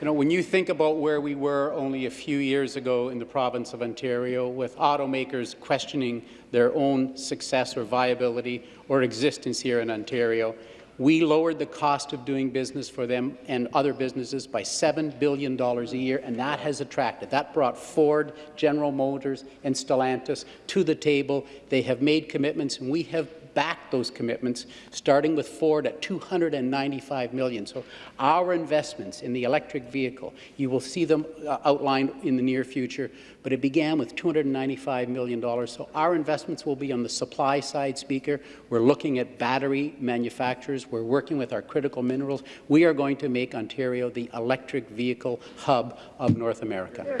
You know, when you think about where we were only a few years ago in the province of Ontario, with automakers questioning their own success or viability or existence here in Ontario, we lowered the cost of doing business for them and other businesses by $7 billion a year, and that has attracted. That brought Ford, General Motors, and Stellantis to the table. They have made commitments, and we have back those commitments, starting with Ford at 295 million. So our investments in the electric vehicle, you will see them uh, outlined in the near future, but it began with $295 million. So our investments will be on the supply side, Speaker. We're looking at battery manufacturers. We're working with our critical minerals. We are going to make Ontario the electric vehicle hub of North America.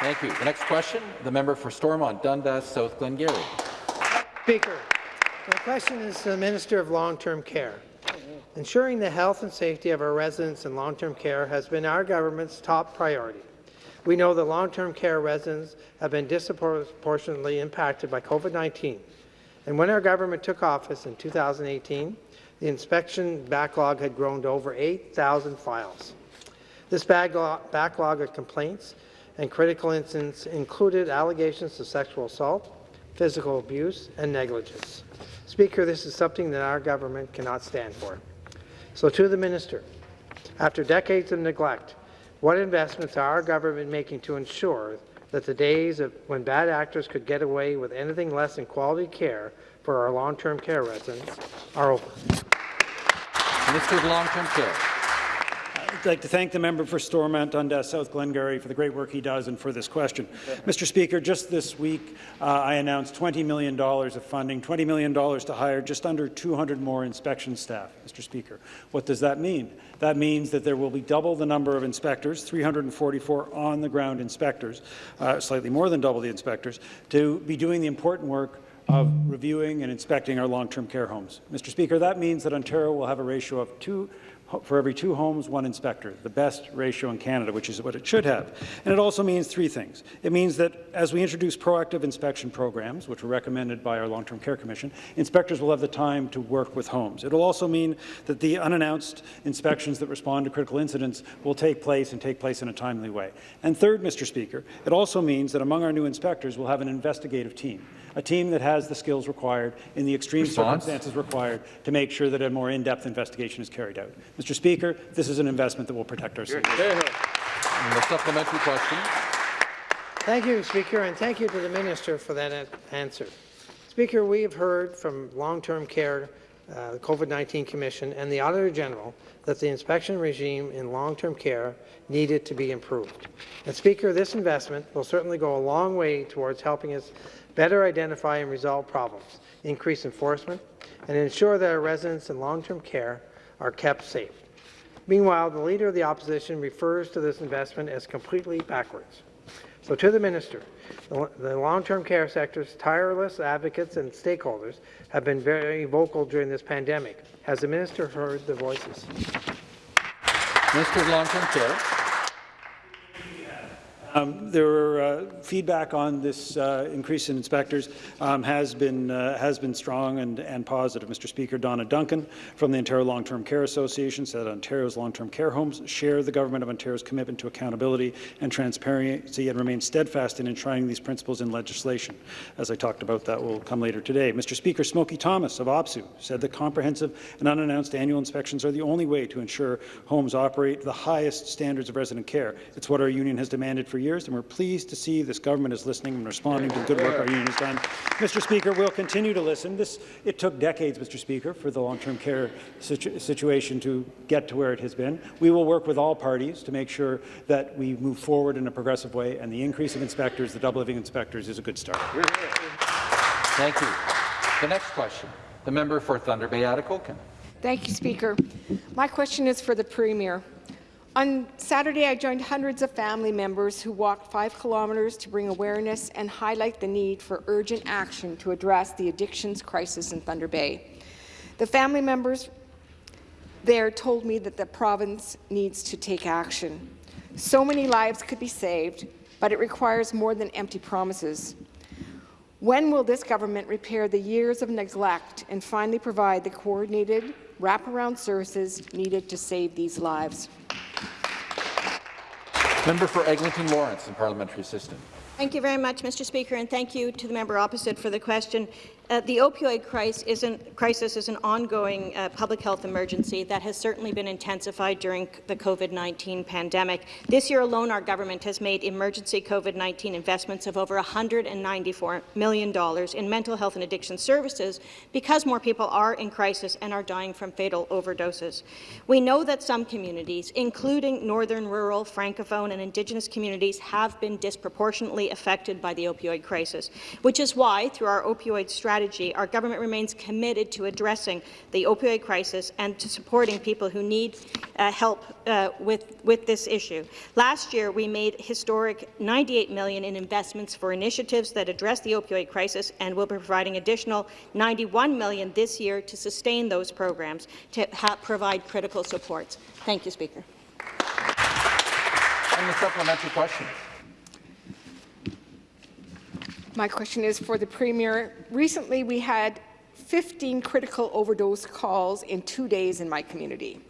Thank you. The next question, the member for Stormont, Dundas, South Glengarry. Speaker, my question is to the Minister of Long-Term Care. Ensuring the health and safety of our residents in long-term care has been our government's top priority. We know that long-term care residents have been disproportionately impacted by COVID-19. And when our government took office in 2018, the inspection backlog had grown to over 8,000 files. This backlog of complaints and critical incidents included allegations of sexual assault, physical abuse, and negligence. Speaker, this is something that our government cannot stand for. So to the minister, after decades of neglect, what investments are our government making to ensure that the days of when bad actors could get away with anything less than quality care for our long-term care residents are over? Minister of Long-Term Care. I'd like to thank the member for Stormont Dundas South Glengarry for the great work he does and for this question. Mr. Speaker, just this week uh, I announced $20 million of funding, $20 million to hire just under 200 more inspection staff, Mr. Speaker. What does that mean? That means that there will be double the number of inspectors, 344 on-the-ground inspectors, uh, slightly more than double the inspectors, to be doing the important work of reviewing and inspecting our long-term care homes. Mr. Speaker, that means that Ontario will have a ratio of two for every two homes, one inspector, the best ratio in Canada, which is what it should have. And it also means three things. It means that as we introduce proactive inspection programs, which were recommended by our Long-Term Care Commission, inspectors will have the time to work with homes. It will also mean that the unannounced inspections that respond to critical incidents will take place and take place in a timely way. And third, Mr. Speaker, it also means that among our new inspectors, we'll have an investigative team a team that has the skills required in the extreme Response? circumstances required to make sure that a more in-depth investigation is carried out. Mr. Speaker, this is an investment that will protect our city. the supplementary question. Thank you, Speaker, and thank you to the Minister for that answer. Speaker, we have heard from long-term care, uh, the COVID-19 Commission, and the Auditor General that the inspection regime in long-term care needed to be improved. And Speaker, this investment will certainly go a long way towards helping us better identify and resolve problems, increase enforcement, and ensure that our residents in long-term care are kept safe. Meanwhile, the Leader of the Opposition refers to this investment as completely backwards. So to the Minister, the long-term care sector's tireless advocates and stakeholders have been very vocal during this pandemic. Has the Minister heard the voices? Minister of Long-Term Care. Um, there uh, feedback on this uh, increase in inspectors um, has been uh, has been strong and, and positive. Mr. Speaker, Donna Duncan from the Ontario Long-Term Care Association said Ontario's long-term care homes share the Government of Ontario's commitment to accountability and transparency and remain steadfast in enshrining these principles in legislation. As I talked about, that will come later today. Mr. Speaker, Smokey Thomas of OPSEU said that comprehensive and unannounced annual inspections are the only way to ensure homes operate the highest standards of resident care. It's what our union has demanded for for years, and we're pleased to see this government is listening and responding to the good work our union has done. Mr. Speaker, we'll continue to listen. This, it took decades, Mr. Speaker, for the long-term care situ situation to get to where it has been. We will work with all parties to make sure that we move forward in a progressive way, and the increase of inspectors, the double living inspectors, is a good start. Thank you. The next question, the member for Thunder Bay, Atikokan. Thank you, Speaker. My question is for the Premier. On Saturday, I joined hundreds of family members who walked five kilometres to bring awareness and highlight the need for urgent action to address the addictions crisis in Thunder Bay. The family members there told me that the province needs to take action. So many lives could be saved, but it requires more than empty promises. When will this government repair the years of neglect and finally provide the coordinated wraparound services needed to save these lives? Member for Eglinton Lawrence and Parliamentary Assistant. Thank you very much, Mr. Speaker, and thank you to the member opposite for the question. Uh, the opioid crisis is, an, ongoing uh, public health emergency that has certainly been intensified during the COVID-19 pandemic. This year alone, our government has made emergency COVID-19 investments of over $194 million in mental health and addiction services because more people are in crisis and are dying from fatal overdoses. We know that some communities, including northern, rural, francophone and Indigenous communities, have been disproportionately affected by the opioid crisis, which is why, through our opioid strategy, strategy, our government remains committed to addressing the opioid crisis and to supporting people who need uh, help uh, with, with this issue. Last year, we made historic 98 million in investments for initiatives that address the opioid crisis, and we'll be providing additional 91 million this year to sustain those programs to provide critical supports. Thank you, Speaker. And the supplementary question. My question is for the Premier. Recently, we had 15 critical overdose calls in two days in my community.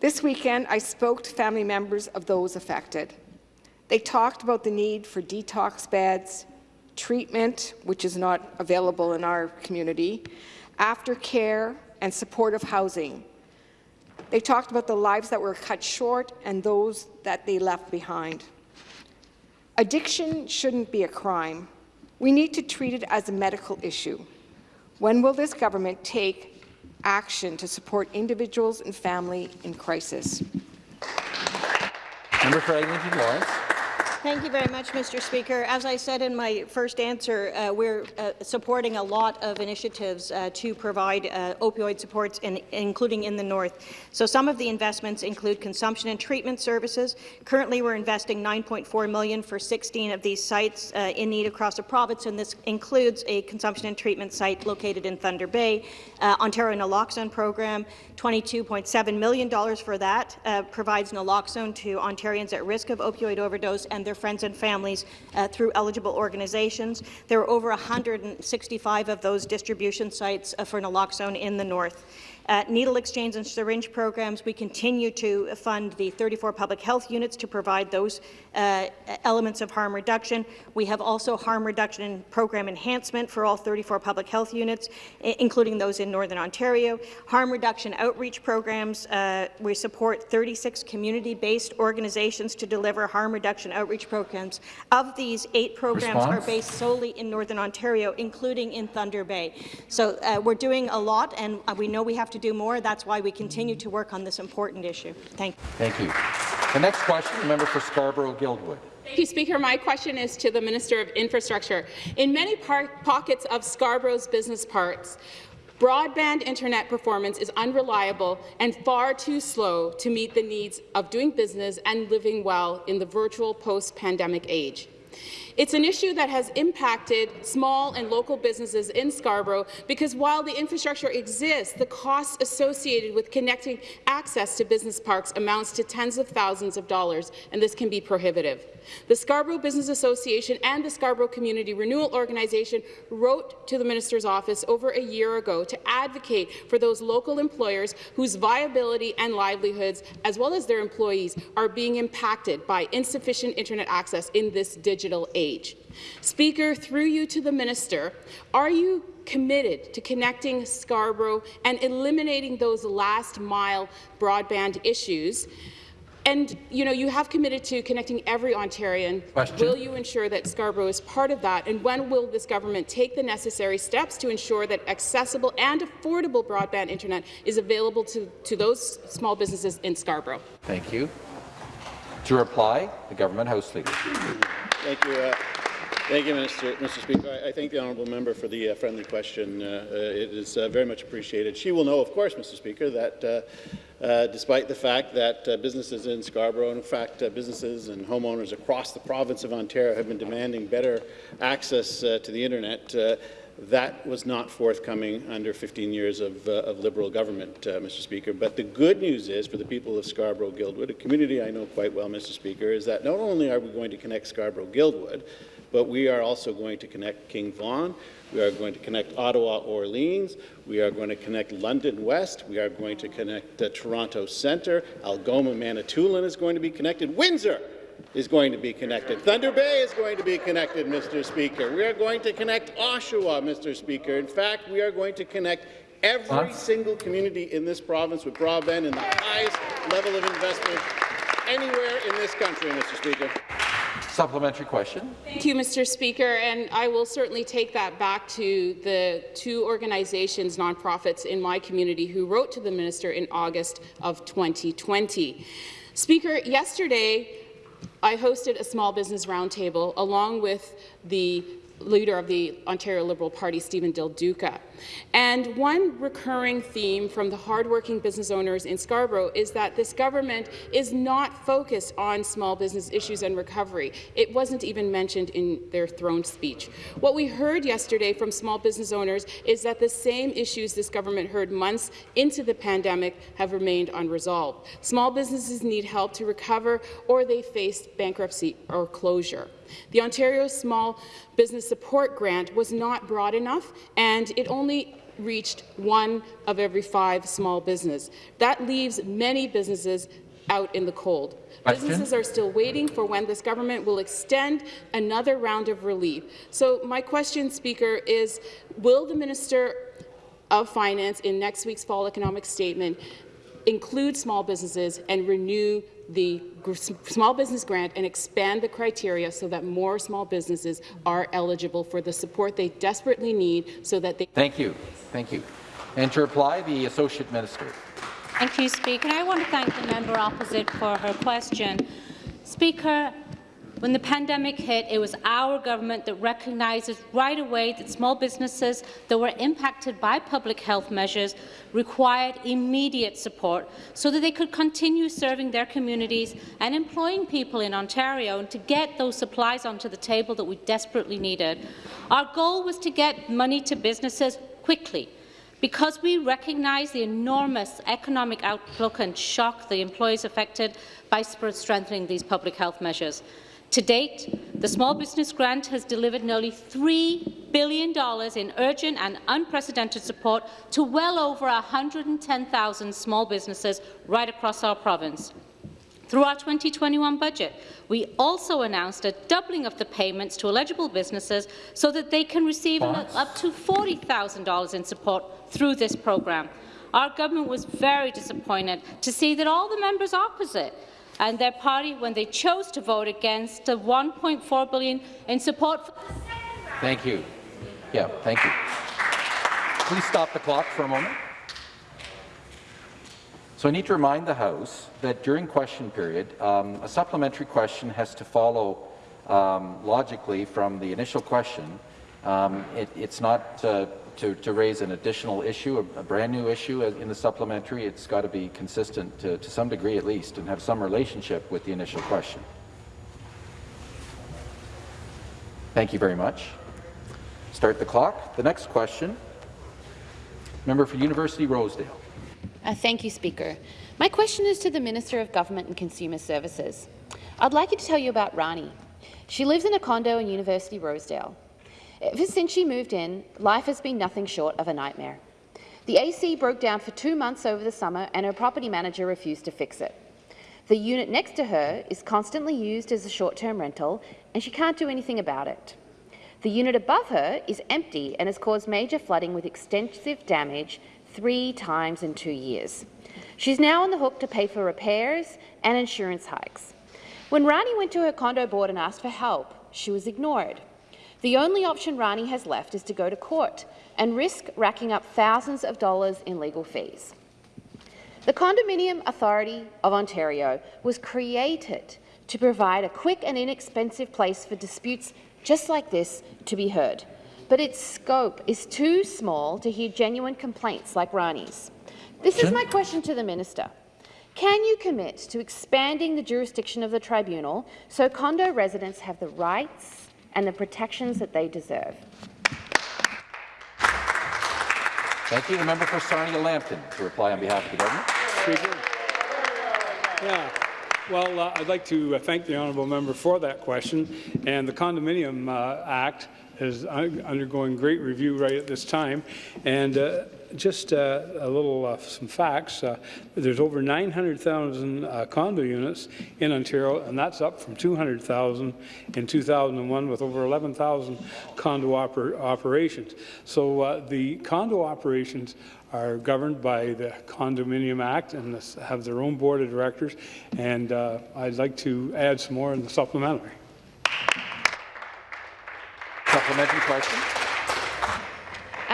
This weekend, I spoke to family members of those affected. They talked about the need for detox beds, treatment, which is not available in our community, aftercare, and supportive housing. They talked about the lives that were cut short and those that they left behind. Addiction shouldn't be a crime. We need to treat it as a medical issue. When will this government take action to support individuals and family in crisis? Member for Lawrence. Thank you very much, Mr. Speaker. As I said in my first answer, uh, we're uh, supporting a lot of initiatives uh, to provide uh, opioid supports, in, including in the north. So some of the investments include consumption and treatment services. Currently, we're investing 9.4 million for 16 of these sites uh, in need across the province, and this includes a consumption and treatment site located in Thunder Bay, uh, Ontario naloxone program, $22.7 million for that, provides naloxone to Ontarians at risk of opioid overdose and their friends and families uh, through eligible organizations. There are over 165 of those distribution sites uh, for naloxone in the north. Uh, needle exchange and syringe programs, we continue to fund the 34 public health units to provide those uh, elements of harm reduction. We have also harm reduction program enhancement for all 34 public health units, including those in Northern Ontario. Harm reduction outreach programs, uh, we support 36 community-based organizations to deliver harm reduction outreach programs. Of these, eight programs Response? are based solely in Northern Ontario, including in Thunder Bay. So uh, we're doing a lot, and uh, we know we have to to do more. That's why we continue to work on this important issue. Thank you. Thank you. The next question, the member for Scarborough-Guildwood. Thank you, Speaker. My question is to the Minister of Infrastructure. In many pockets of Scarborough's business parks, Broadband internet performance is unreliable and far too slow to meet the needs of doing business and living well in the virtual post-pandemic age. It's an issue that has impacted small and local businesses in Scarborough because while the infrastructure exists, the costs associated with connecting access to business parks amounts to tens of thousands of dollars, and this can be prohibitive. The Scarborough Business Association and the Scarborough Community Renewal Organization wrote to the minister's office over a year ago to advocate for those local employers whose viability and livelihoods, as well as their employees, are being impacted by insufficient internet access in this digital age. Speaker, through you to the minister, are you committed to connecting Scarborough and eliminating those last-mile broadband issues and you know, you have committed to connecting every Ontarian. Question. Will you ensure that Scarborough is part of that? And when will this government take the necessary steps to ensure that accessible and affordable broadband internet is available to, to those small businesses in Scarborough? Thank you. To reply, the government House Leader. Thank you. Uh, Thank you, Mr. Mr. Speaker. I, thank the honourable member for the uh, friendly question. Uh, uh, it is uh, very much appreciated. She will know, of course, Mr. Speaker, that uh, uh, despite the fact that businesses in Scarborough, in fact, businesses and homeowners across the province of Ontario have been demanding better access to the internet, That was not forthcoming under 15 years of, uh, of Liberal government, uh, Mr. Speaker. But the good news is for the people of Scarborough-Guildwood, a community I know quite well, Mr. Speaker, is that not only are we going to connect Scarborough-Guildwood, but we are also going to connect King Vaughan, we are going to connect Ottawa Orleans. We are going to connect London West. We are going to connect uh, Toronto Centre. Algoma Manitoulin is going to be connected. Windsor is going to be connected. Thunder Bay is going to be connected, Mr. Speaker. We are going to connect Oshawa, Mr. Speaker. In fact, we are going to connect every huh? single community in this province with broadband and the highest level of investment anywhere in this country, Mr. Speaker. Supplementary question. Thank you, Mr. Speaker, and I will certainly take that back to the two organizations, nonprofits in my community who wrote to the minister in August of 2020. Speaker, yesterday I hosted a small business roundtable along with the leader of the Ontario Liberal Party, Steven Del Duca. And one recurring theme from the hardworking business owners in Scarborough is that this government is not focused on small business issues and recovery. It wasn't even mentioned in their throne speech. What we heard yesterday from small business owners is that the same issues this government heard months into the pandemic have remained unresolved. Small businesses need help to recover or they face bankruptcy or closure. The Ontario Small Business Support Grant was not broad enough, and it only reached one of every five small business. That leaves many businesses out in the cold. Question? Businesses are still waiting for when this government will extend another round of relief. So my question, Speaker, is will the Minister of Finance in next week's fall economic statement include small businesses and renew the small business grant and expand the criteria so that more small businesses are eligible for the support they desperately need so that they— Thank you. Thank you. And to reply, the Associate Minister. Thank you, Speaker. I want to thank the member opposite for her question. Speaker, when the pandemic hit, it was our government that recognizes right away that small businesses that were impacted by public health measures required immediate support so that they could continue serving their communities and employing people in Ontario and to get those supplies onto the table that we desperately needed. Our goal was to get money to businesses quickly because we recognise the enormous economic outlook and shock the employees affected by strengthening these public health measures. To date, the Small Business Grant has delivered nearly $3 billion in urgent and unprecedented support to well over 110,000 small businesses right across our province. Through our 2021 budget, we also announced a doubling of the payments to eligible businesses so that they can receive up to $40,000 in support through this programme. Our government was very disappointed to see that all the members opposite and their party when they chose to vote against the 1.4 billion in support. For Thank you. Yeah, thank you. Please stop the clock for a moment. So I need to remind the House that during question period, um, a supplementary question has to follow um, logically from the initial question. Um, it, it's not uh, to, to raise an additional issue, a, a, brand new issue in the supplementary, it's got to be consistent to, to some degree at least and have some relationship with the initial question. Thank you very much. Start the clock. The next question, member for University Rosedale. Uh, thank you, Speaker. My question is to the Minister of Government and Consumer Services. I'd like you to tell you about Rani. She lives in a condo in University Rosedale. Ever since she moved in, life has been nothing short of a nightmare. The AC broke down for two months over the summer and her property manager refused to fix it. The unit next to her is constantly used as a short-term rental and she can't do anything about it. The unit above her is empty and has caused major flooding with extensive damage three times in two years. She's now on the hook to pay for repairs and insurance hikes. When Rani went to her condo board and asked for help, she was ignored. The only option Rani has left is to go to court and risk racking up thousands of dollars in legal fees. The Condominium Authority of Ontario was created to provide a quick and inexpensive place for disputes just like this to be heard. But its scope is too small to hear genuine complaints like Rani's. This is my question to the minister. Can you commit to expanding the jurisdiction of the tribunal so condo residents have the rights and the protections that they deserve. Thank you. The member for Sarnia-Lambton to reply on behalf of the government. Speaker. Yeah. Well, uh, I'd like to uh, thank the honourable member for that question. And the Condominium uh, Act is undergoing great review right at this time. And uh, just uh, a little uh, some facts. Uh, there's over 900,000 uh, condo units in Ontario, and that's up from 200,000 in 2001, with over 11,000 condo oper operations. So uh, the condo operations are governed by the Condominium Act and have their own board of directors. And uh, I'd like to add some more in the supplementary. Supplementary question.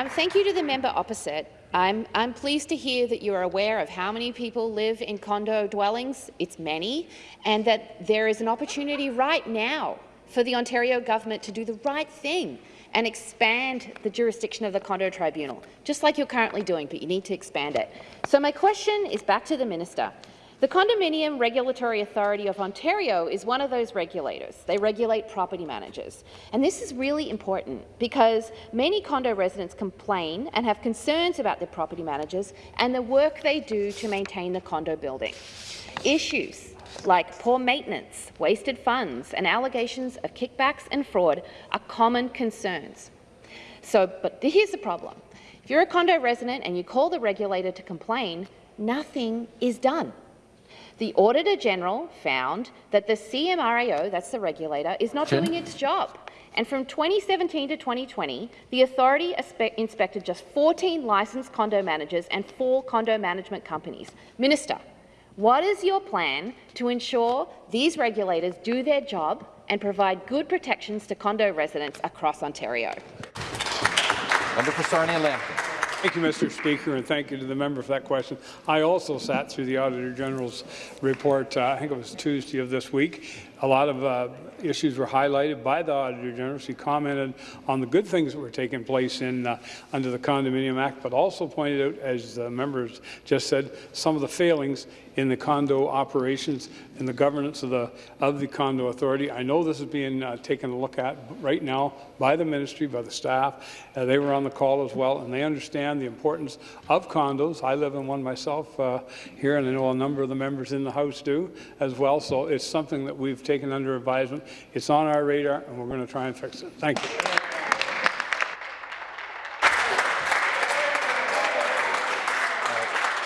Um, thank you to the member opposite. I'm, I'm pleased to hear that you're aware of how many people live in condo dwellings. It's many, and that there is an opportunity right now for the Ontario government to do the right thing and expand the jurisdiction of the condo tribunal, just like you're currently doing, but you need to expand it. So my question is back to the minister. The Condominium Regulatory Authority of Ontario is one of those regulators. They regulate property managers. And this is really important because many condo residents complain and have concerns about their property managers and the work they do to maintain the condo building. Issues like poor maintenance, wasted funds, and allegations of kickbacks and fraud are common concerns. So, but here's the problem. If you're a condo resident and you call the regulator to complain, nothing is done. The Auditor General found that the CMRAO, that's the regulator, is not doing its job. And from 2017 to 2020, the authority inspected just 14 licensed condo managers and four condo management companies. Minister, what is your plan to ensure these regulators do their job and provide good protections to condo residents across Ontario? Member for Sarnia-Lambton. Thank you, Mr. Speaker, and thank you to the member for that question. I also sat through the Auditor General's report, uh, I think it was Tuesday of this week. A lot of uh, issues were highlighted by the Auditor General. She commented on the good things that were taking place in uh, under the Condominium Act, but also pointed out, as the members just said, some of the failings in the condo operations and the governance of the of the condo authority. I know this is being uh, taken a look at right now by the ministry, by the staff. Uh, they were on the call as well, and they understand the importance of condos. I live in one myself uh, here, and I know a number of the members in the House do as well. So it's something that we've taken under advisement. It's on our radar, and we're going to try and fix it. Thank you.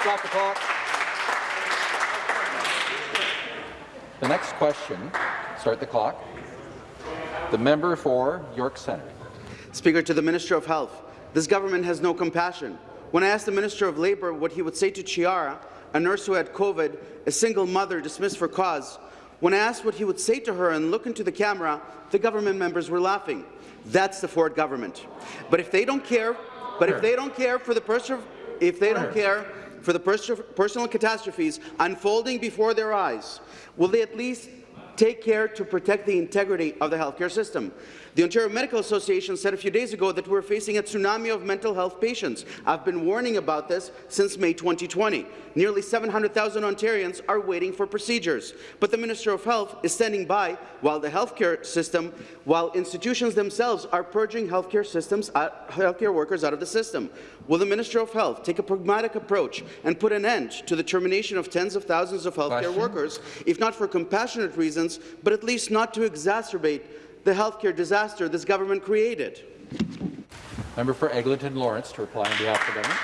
Stop the clock. The next question, start the clock. The member for York Centre. Speaker, to the Minister of Health, this government has no compassion. When I asked the Minister of Labour what he would say to Chiara, a nurse who had COVID, a single mother dismissed for cause, when I asked what he would say to her and look into the camera, the government members were laughing. That's the Ford government. But if they don't care, but if they don't care for the person, if they don't care for the pers personal catastrophes unfolding before their eyes, will they at least take care to protect the integrity of the healthcare system? The Ontario Medical Association said a few days ago that we're facing a tsunami of mental health patients. I've been warning about this since May 2020. Nearly 700,000 Ontarians are waiting for procedures. But the Minister of Health is standing by while the healthcare system, while institutions themselves are purging healthcare systems, uh, healthcare workers out of the system. Will the Minister of Health take a pragmatic approach and put an end to the termination of tens of thousands of healthcare Question? workers, if not for compassionate reasons, but at least not to exacerbate the healthcare disaster this government created. Member for Eglinton Lawrence to reply on behalf of the government.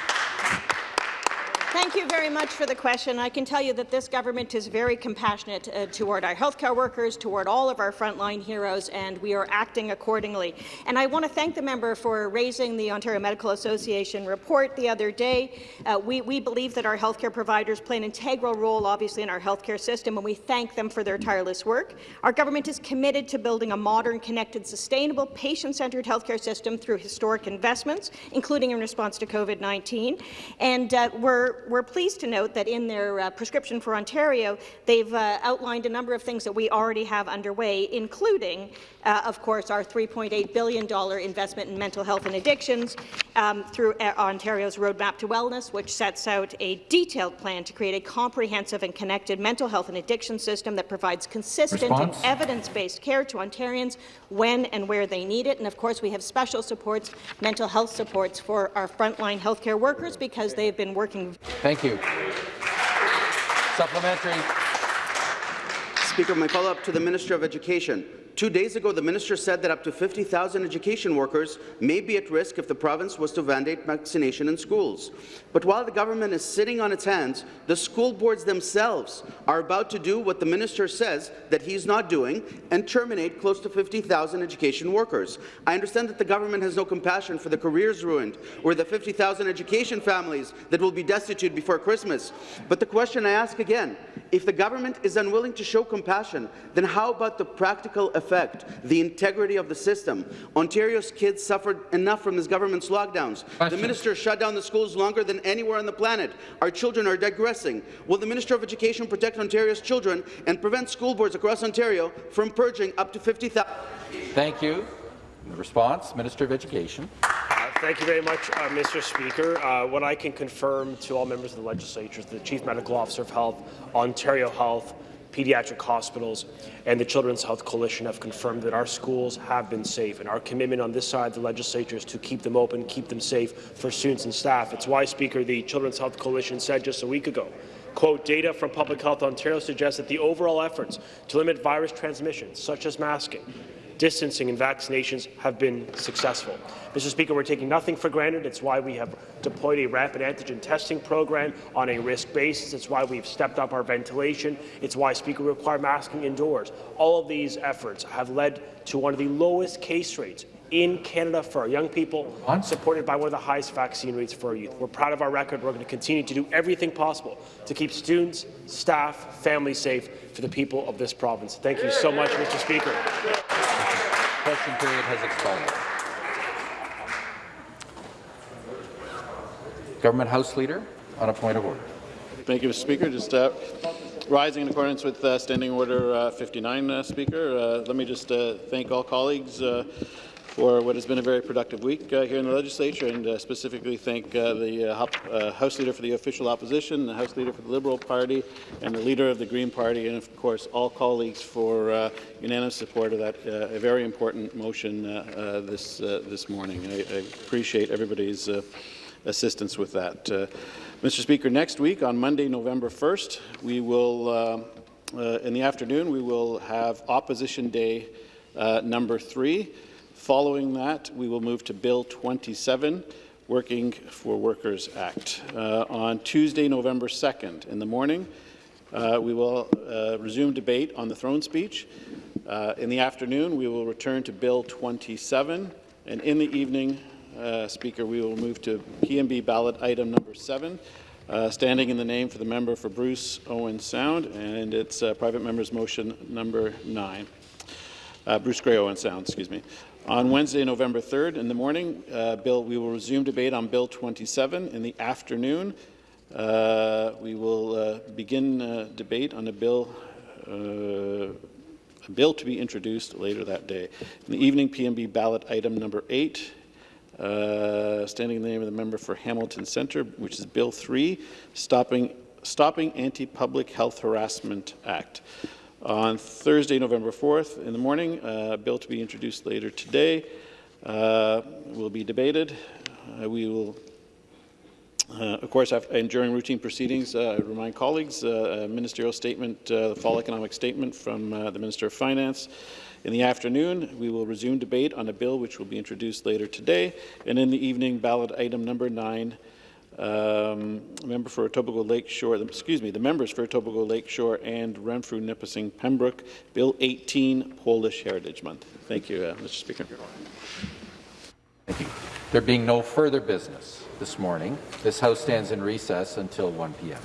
Thank you very much for the question. I can tell you that this government is very compassionate uh, toward our healthcare workers, toward all of our frontline heroes, and we are acting accordingly. And I want to thank the member for raising the Ontario Medical Association report the other day. Uh, we, we believe that our healthcare providers play an integral role, obviously, in our healthcare system, and we thank them for their tireless work. Our government is committed to building a modern, connected, sustainable, patient-centred healthcare system through historic investments, including in response to COVID-19. And uh, we're we're we're pleased to note that in their uh, prescription for Ontario, they've uh, outlined a number of things that we already have underway, including, uh, of course, our $3.8 billion investment in mental health and addictions um, through uh, Ontario's Roadmap to Wellness, which sets out a detailed plan to create a comprehensive and connected mental health and addiction system that provides consistent Response? and evidence-based care to Ontarians when and where they need it. And of course, we have special supports, mental health supports for our frontline healthcare workers because they've been working. Thank you. Supplementary. Speaker, my follow-up to the Minister of Education. Two days ago, the minister said that up to 50,000 education workers may be at risk if the province was to mandate vaccination in schools. But while the government is sitting on its hands, the school boards themselves are about to do what the minister says that he's not doing and terminate close to 50,000 education workers. I understand that the government has no compassion for the careers ruined or the 50,000 education families that will be destitute before Christmas. But the question I ask again, if the government is unwilling to show compassion, then how about the practical effect, the integrity of the system? Ontario's kids suffered enough from this government's lockdowns. The minister shut down the schools longer than anywhere on the planet. Our children are digressing. Will the Minister of Education protect Ontario's children and prevent school boards across Ontario from purging up to 50,000? Thank you. The response, Minister of Education. Uh, Thank you very much, uh, Mr. Speaker. Uh, what I can confirm to all members of the legislature, is the Chief Medical Officer of Health, Ontario Health, pediatric hospitals, and the Children's Health Coalition have confirmed that our schools have been safe, and our commitment on this side of the legislature is to keep them open, keep them safe for students and staff. It's why, Speaker, the Children's Health Coalition said just a week ago, quote, data from Public Health Ontario suggests that the overall efforts to limit virus transmission, such as masking, distancing and vaccinations have been successful. Mr. Speaker, we're taking nothing for granted. It's why we have deployed a rapid antigen testing program on a risk basis. It's why we've stepped up our ventilation. It's why, Speaker, we require masking indoors. All of these efforts have led to one of the lowest case rates in Canada for our young people, supported by one of the highest vaccine rates for our youth. We're proud of our record. We're going to continue to do everything possible to keep students, staff, families safe for the people of this province. Thank you so much, Mr. Speaker. Question period has expired. Government House Leader on a point of order. Thank you, Mr. Speaker. Just uh, rising in accordance with uh, Standing Order uh, 59, uh, Speaker. Uh, let me just uh, thank all colleagues uh, for what has been a very productive week uh, here in the legislature, and uh, specifically thank uh, the uh, uh, House Leader for the official opposition, the House Leader for the Liberal Party, and the Leader of the Green Party, and of course all colleagues for uh, unanimous support of that a very important motion this this morning. I, I appreciate everybody's assistance with that. Mr. Speaker, next week on Monday, November 1st, we will, in the afternoon, we will have Opposition Day number three. Following that, we will move to Bill 27, Working for Workers Act. Uh, on Tuesday, November 2nd, in the morning, uh, we will uh, resume debate on the throne speech. Uh, in the afternoon, we will return to Bill 27, and in the evening, uh, Speaker, we will move to PMB ballot item number seven, uh, standing in the name for the member for Bruce Owen Sound, and it's private member's motion number nine. Uh, Bruce Grey Owen Sound, excuse me. On Wednesday, November 3rd in the morning, uh, Bill, we will resume debate on Bill 27. In the afternoon, uh, we will uh, begin uh, debate on a bill uh, a bill to be introduced later that day. In the evening, PMB ballot item number eight, uh, standing in the name of the member for Hamilton Centre, which is Bill 3, Stopping, Stopping Anti-Public Health Harassment Act. On Thursday, November 4th in the morning, uh, a bill to be introduced later today uh, will be debated. Uh, we will uh, of course, and during routine proceedings, uh, I remind colleagues, uh, a ministerial statement, uh, the fall economic statement from uh, the Minister of Finance. In the afternoon, we will resume debate on a bill which will be introduced later today. And in the evening, ballot item number nine, um, member for Etobicoke Lakeshore, excuse me, the members for Etobicoke Lakeshore and Renfrew Nipissing Pembroke, Bill 18, Polish Heritage Month. Thank you, uh, Mr. Speaker. Thank you. There being no further business this morning, this House stands in recess until 1 p.m.